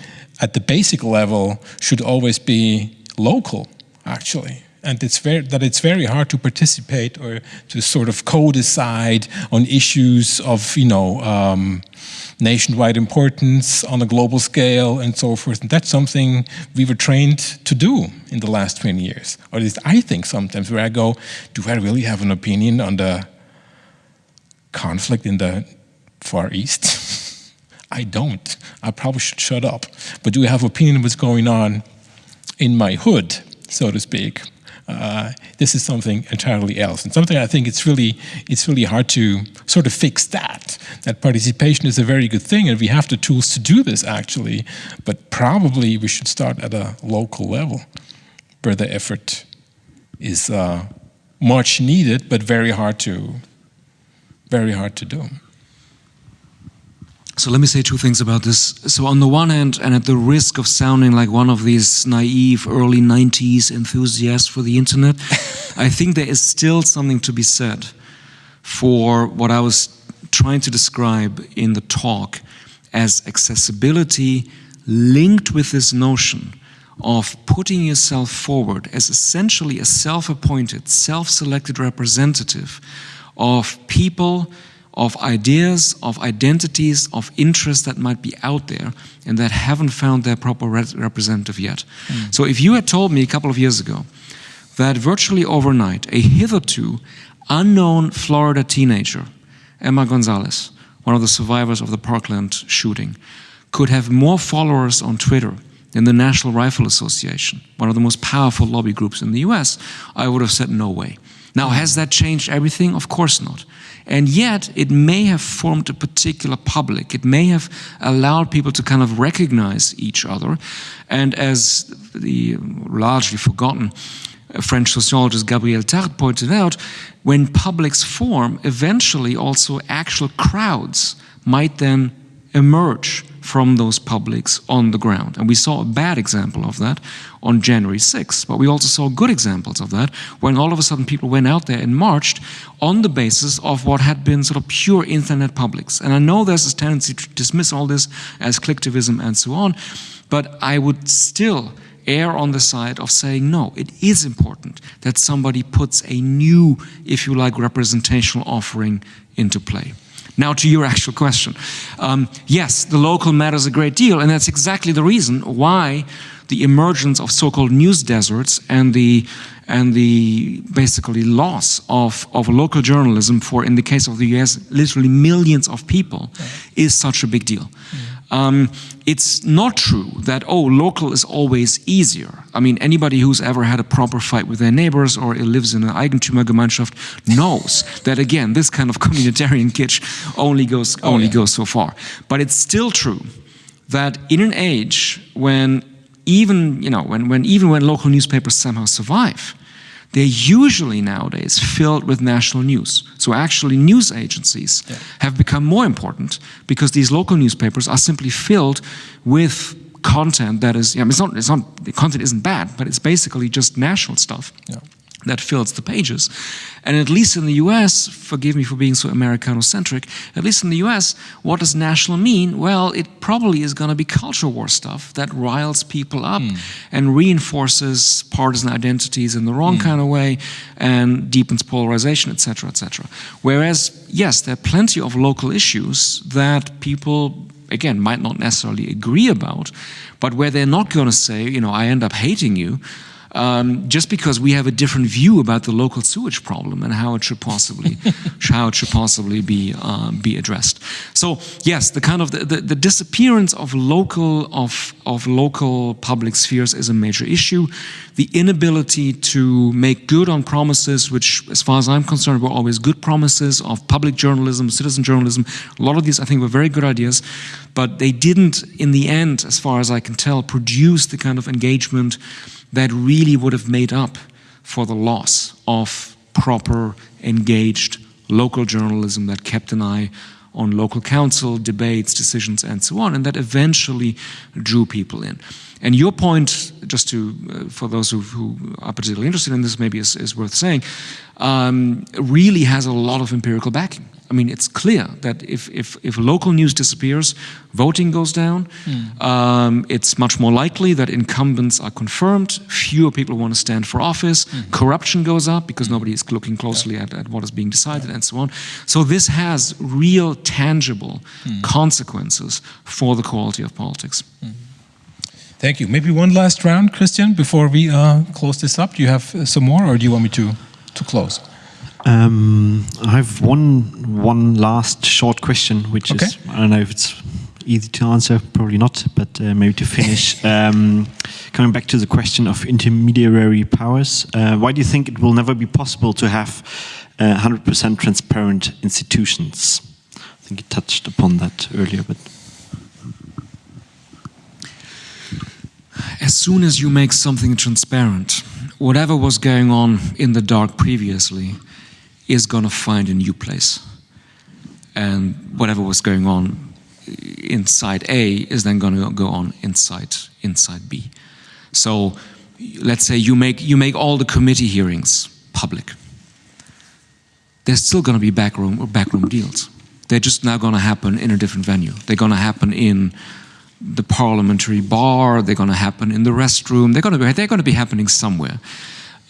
at the basic level should always be local, actually and it's very, that it's very hard to participate or to sort of co-decide on issues of, you know, um, nationwide importance on a global scale and so forth. And that's something we were trained to do in the last 20 years. Or at least I think sometimes where I go, do I really have an opinion on the conflict in the Far East? [LAUGHS] I don't. I probably should shut up. But do I have an opinion on what's going on in my hood, so to speak? Uh, this is something entirely else. And something I think it's really, it's really hard to sort of fix that. That participation is a very good thing and we have the tools to do this actually, but probably we should start at a local level where the effort is uh, much needed, but very hard to, very hard to do. So let me say two things about this. So on the one hand, and at the risk of sounding like one of these naive early 90s enthusiasts for the internet, [LAUGHS] I think there is still something to be said for what I was trying to describe in the talk as accessibility linked with this notion of putting yourself forward as essentially a self-appointed, self-selected representative of people of ideas, of identities, of interests that might be out there and that haven't found their proper re representative yet. Mm. So if you had told me a couple of years ago that virtually overnight a hitherto unknown Florida teenager, Emma Gonzalez, one of the survivors of the Parkland shooting, could have more followers on Twitter than the National Rifle Association, one of the most powerful lobby groups in the US, I would have said no way. Now, has that changed everything? Of course not. And yet, it may have formed a particular public. It may have allowed people to kind of recognize each other. And as the largely forgotten French sociologist Gabriel Tarde pointed out, when publics form, eventually also actual crowds might then emerge from those publics on the ground. And we saw a bad example of that on January 6th, but we also saw good examples of that when all of a sudden people went out there and marched on the basis of what had been sort of pure internet publics. And I know there's this tendency to dismiss all this as clicktivism and so on, but I would still err on the side of saying, no, it is important that somebody puts a new, if you like, representational offering into play. Now to your actual question. Um, yes, the local matters a great deal, and that's exactly the reason why the emergence of so-called news deserts and the and the basically loss of, of local journalism for, in the case of the US, literally millions of people yeah. is such a big deal. Mm. Um, it's not true that, oh, local is always easier. I mean, anybody who's ever had a proper fight with their neighbors or lives in an Eigentümergemeinschaft knows that, again, this kind of [LAUGHS] communitarian kitsch only goes, oh, only yeah. goes so far. But it's still true that in an age when even, you know, when, when even when local newspapers somehow survive, they're usually nowadays filled with national news. So actually news agencies yeah. have become more important because these local newspapers are simply filled with content that is, yeah, it's not, it's not, the content isn't bad, but it's basically just national stuff. Yeah that fills the pages. And at least in the US, forgive me for being so Americano-centric, at least in the US, what does national mean? Well, it probably is going to be culture war stuff that riles people up mm. and reinforces partisan identities in the wrong mm. kind of way and deepens polarization, etc., etc. Whereas, yes, there are plenty of local issues that people again, might not necessarily agree about, but where they're not going to say, you know, I end up hating you, um, just because we have a different view about the local sewage problem and how it should possibly [LAUGHS] how it should possibly be uh, be addressed. So yes, the kind of the, the, the, disappearance of local of of local public spheres is a major issue. The inability to make good on promises, which, as far as I'm concerned, were always good promises of public journalism, citizen journalism. A lot of these, I think, were very good ideas, but they didn't, in the end, as far as I can tell, produce the kind of engagement that really would have made up for the loss of proper, engaged local journalism that kept an eye on local council, debates, decisions, and so on, and that eventually drew people in. And your point, just to, uh, for those who, who, are particularly interested in this, maybe is, is worth saying, um, really has a lot of empirical backing. I mean, it's clear that if, if, if local news disappears, voting goes down, mm. um, it's much more likely that incumbents are confirmed, fewer people want to stand for office, mm. corruption goes up because nobody is looking closely yeah. at, at, what is being decided yeah. and so on. So this has real tangible mm. consequences for the quality of politics. Hmm. Thank you. Maybe one last round, Christian, before we uh, close this up. Do you have uh, some more or do you want me to, to close? Um, I have one one last short question, which okay. is I don't know if it's easy to answer, probably not, but uh, maybe to finish. [LAUGHS] um, coming back to the question of intermediary powers, uh, why do you think it will never be possible to have 100% uh, transparent institutions? I think you touched upon that earlier, but. As soon as you make something transparent, whatever was going on in the dark previously is going to find a new place. And whatever was going on inside A is then going to go on inside inside B. So let's say you make you make all the committee hearings public. There's still going to be backroom or backroom deals. They're just now going to happen in a different venue. They're going to happen in the parliamentary bar. They're going to happen in the restroom. They're going to they're going to be happening somewhere.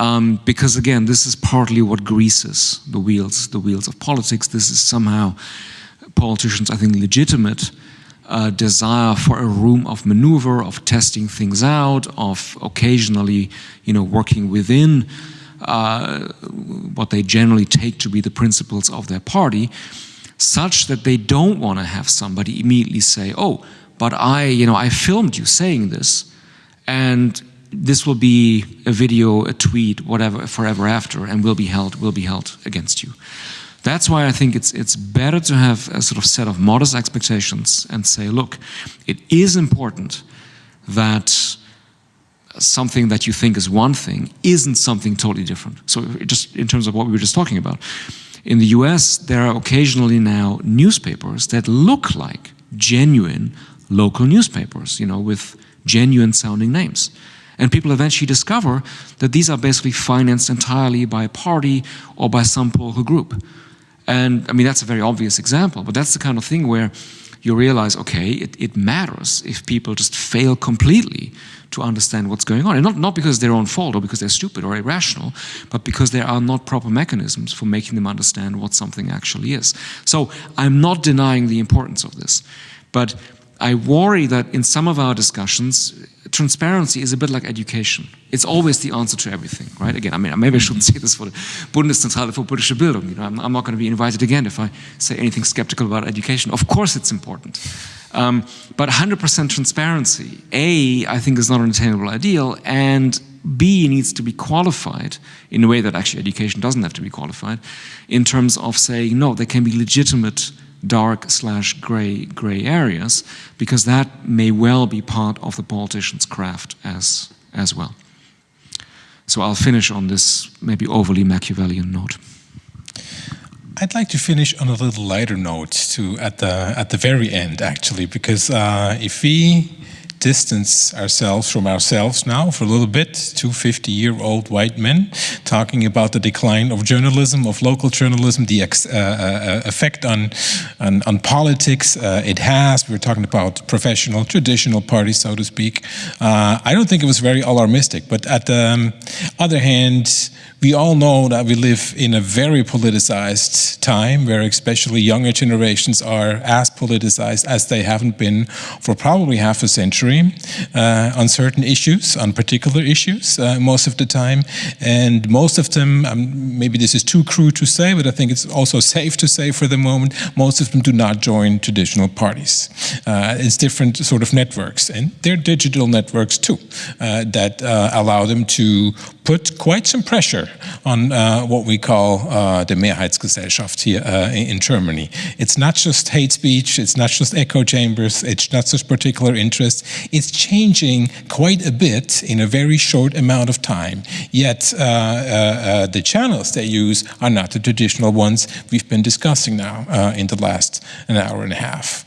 Um, because again, this is partly what greases the wheels, the wheels of politics. This is somehow politicians, I think, legitimate uh, desire for a room of maneuver, of testing things out, of occasionally, you know, working within uh, what they generally take to be the principles of their party, such that they don't want to have somebody immediately say, "Oh, but I, you know, I filmed you saying this," and this will be a video, a tweet, whatever, forever after, and will be held, will be held against you. That's why I think it's it's better to have a sort of set of modest expectations and say, look, it is important that something that you think is one thing isn't something totally different. So just in terms of what we were just talking about, in the US, there are occasionally now newspapers that look like genuine local newspapers, you know, with genuine sounding names. And people eventually discover that these are basically financed entirely by a party or by some political group. And I mean, that's a very obvious example, but that's the kind of thing where you realize, okay, it, it matters if people just fail completely to understand what's going on. And not, not because their own fault or because they're stupid or irrational, but because there are not proper mechanisms for making them understand what something actually is. So I'm not denying the importance of this, but I worry that in some of our discussions, transparency is a bit like education. It's always the answer to everything, right? Again, I mean, maybe I shouldn't say this for the Bundeszentrale für politische Bildung. You know, I'm, I'm not going to be invited again if I say anything skeptical about education. Of course, it's important. Um, but 100% transparency, A, I think is not an attainable ideal, and B needs to be qualified in a way that actually education doesn't have to be qualified, in terms of saying, no, there can be legitimate dark slash gray gray areas because that may well be part of the politician's craft as as well. So I'll finish on this maybe overly Machiavellian note. I'd like to finish on a little lighter note to at the at the very end actually because uh, if we distance ourselves from ourselves now for a little bit, two 50-year-old white men talking about the decline of journalism, of local journalism, the ex, uh, uh, effect on, on, on politics uh, it has. We are talking about professional, traditional parties, so to speak. Uh, I don't think it was very alarmistic, but at the um, other hand, we all know that we live in a very politicized time where especially younger generations are as politicized as they haven't been for probably half a century uh, on certain issues, on particular issues uh, most of the time. And most of them, um, maybe this is too crude to say, but I think it's also safe to say for the moment, most of them do not join traditional parties. Uh, it's different sort of networks and they're digital networks too uh, that uh, allow them to put quite some pressure on uh, what we call uh, the Mehrheitsgesellschaft here uh, in Germany. It's not just hate speech, it's not just echo chambers, it's not just particular interests. It's changing quite a bit in a very short amount of time. Yet uh, uh, uh, the channels they use are not the traditional ones we've been discussing now in the last an hour and a half.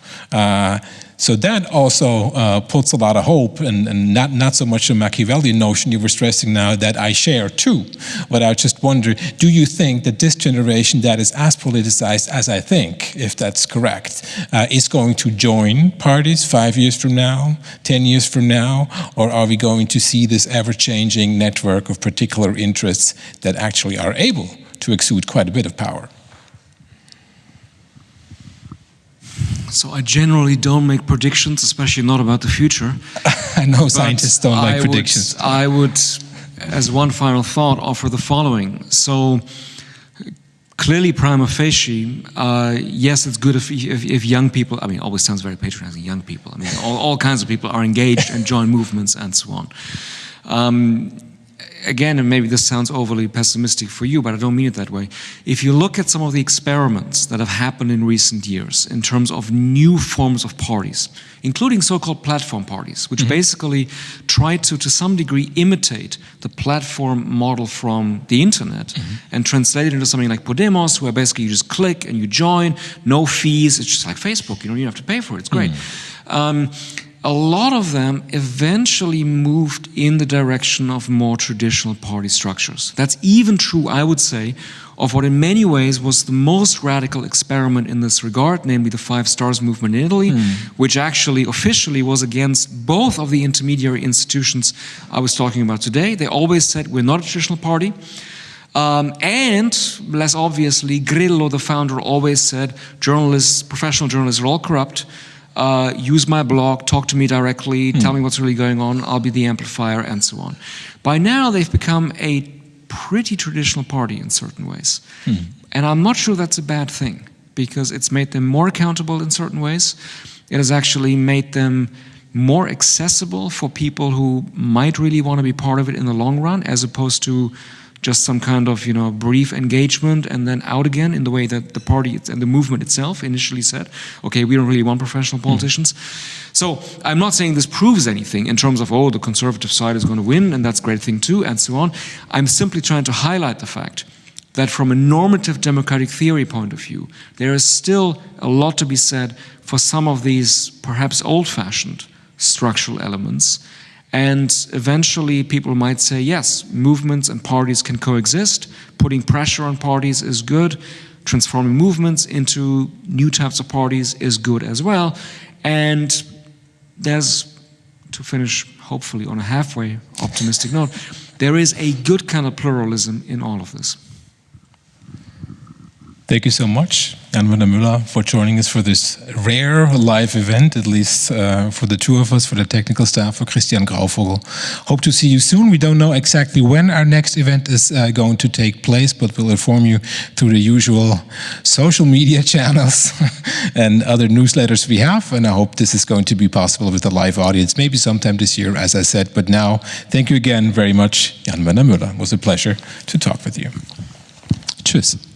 So that also uh, puts a lot of hope and, and, not, not so much a Machiavellian notion you were stressing now that I share too. But I just wonder, do you think that this generation that is as politicized as I think, if that's correct, uh, is going to join parties five years from now, 10 years from now, or are we going to see this ever-changing network of particular interests that actually are able to exude quite a bit of power? So I generally don't make predictions, especially not about the future. [LAUGHS] I know scientists don't like I predictions. Would, I would, as one final thought, offer the following. So clearly prima facie, uh, yes, it's good if, if, if, young people, I mean, always sounds very patronizing, young people. I mean, all, all kinds of people are engaged and join movements and so on. Um, again, and maybe this sounds overly pessimistic for you, but I don't mean it that way. If you look at some of the experiments that have happened in recent years in terms of new forms of parties, including so-called platform parties, which mm -hmm. basically try to, to some degree, imitate the platform model from the internet mm -hmm. and translate it into something like Podemos, where basically you just click and you join, no fees, it's just like Facebook, you know, you don't have to pay for it, it's great. Mm -hmm. um, a lot of them eventually moved in the direction of more traditional party structures. That's even true, I would say, of what in many ways was the most radical experiment in this regard, namely the Five Stars movement in Italy, mm. which actually officially was against both of the intermediary institutions I was talking about today. They always said, we're not a traditional party. Um, and, less obviously, Grillo, the founder, always said, journalists, professional journalists are all corrupt uh, use my blog, talk to me directly, mm. tell me what's really going on, I'll be the amplifier, and so on. By now, they've become a pretty traditional party in certain ways. Mm. And I'm not sure that's a bad thing, because it's made them more accountable in certain ways. It has actually made them more accessible for people who might really want to be part of it in the long run, as opposed to just some kind of you know brief engagement and then out again in the way that the party and the movement itself initially said okay we don't really want professional hmm. politicians mm. so i'm not saying this proves anything in terms of oh the conservative side is going to win and that's a great thing too and so on i'm simply trying to highlight the fact that from a normative democratic theory point of view, there is still a lot to be said for some of these perhaps old-fashioned structural elements. And eventually people might say, yes, movements and parties can coexist. Putting pressure on parties is good. Transforming movements into new types of parties is good as well. And there's, to finish hopefully on a halfway optimistic note, there is a good kind of pluralism in all of this. Thank you so much, Jan-Werner Müller, for joining us for this rare live event, at least uh, for the two of us, for the technical staff, for Christian Grauvogel. Hope to see you soon. We don't know exactly when our next event is uh, going to take place, but we'll inform you through the usual social media [LAUGHS] channels [LAUGHS] and other newsletters we have. And I hope this is going to be possible with a live audience, maybe sometime this year, as I said. But now, thank you again very much, Jan-Werner Müller. It was a pleasure to talk with you. Tschüss.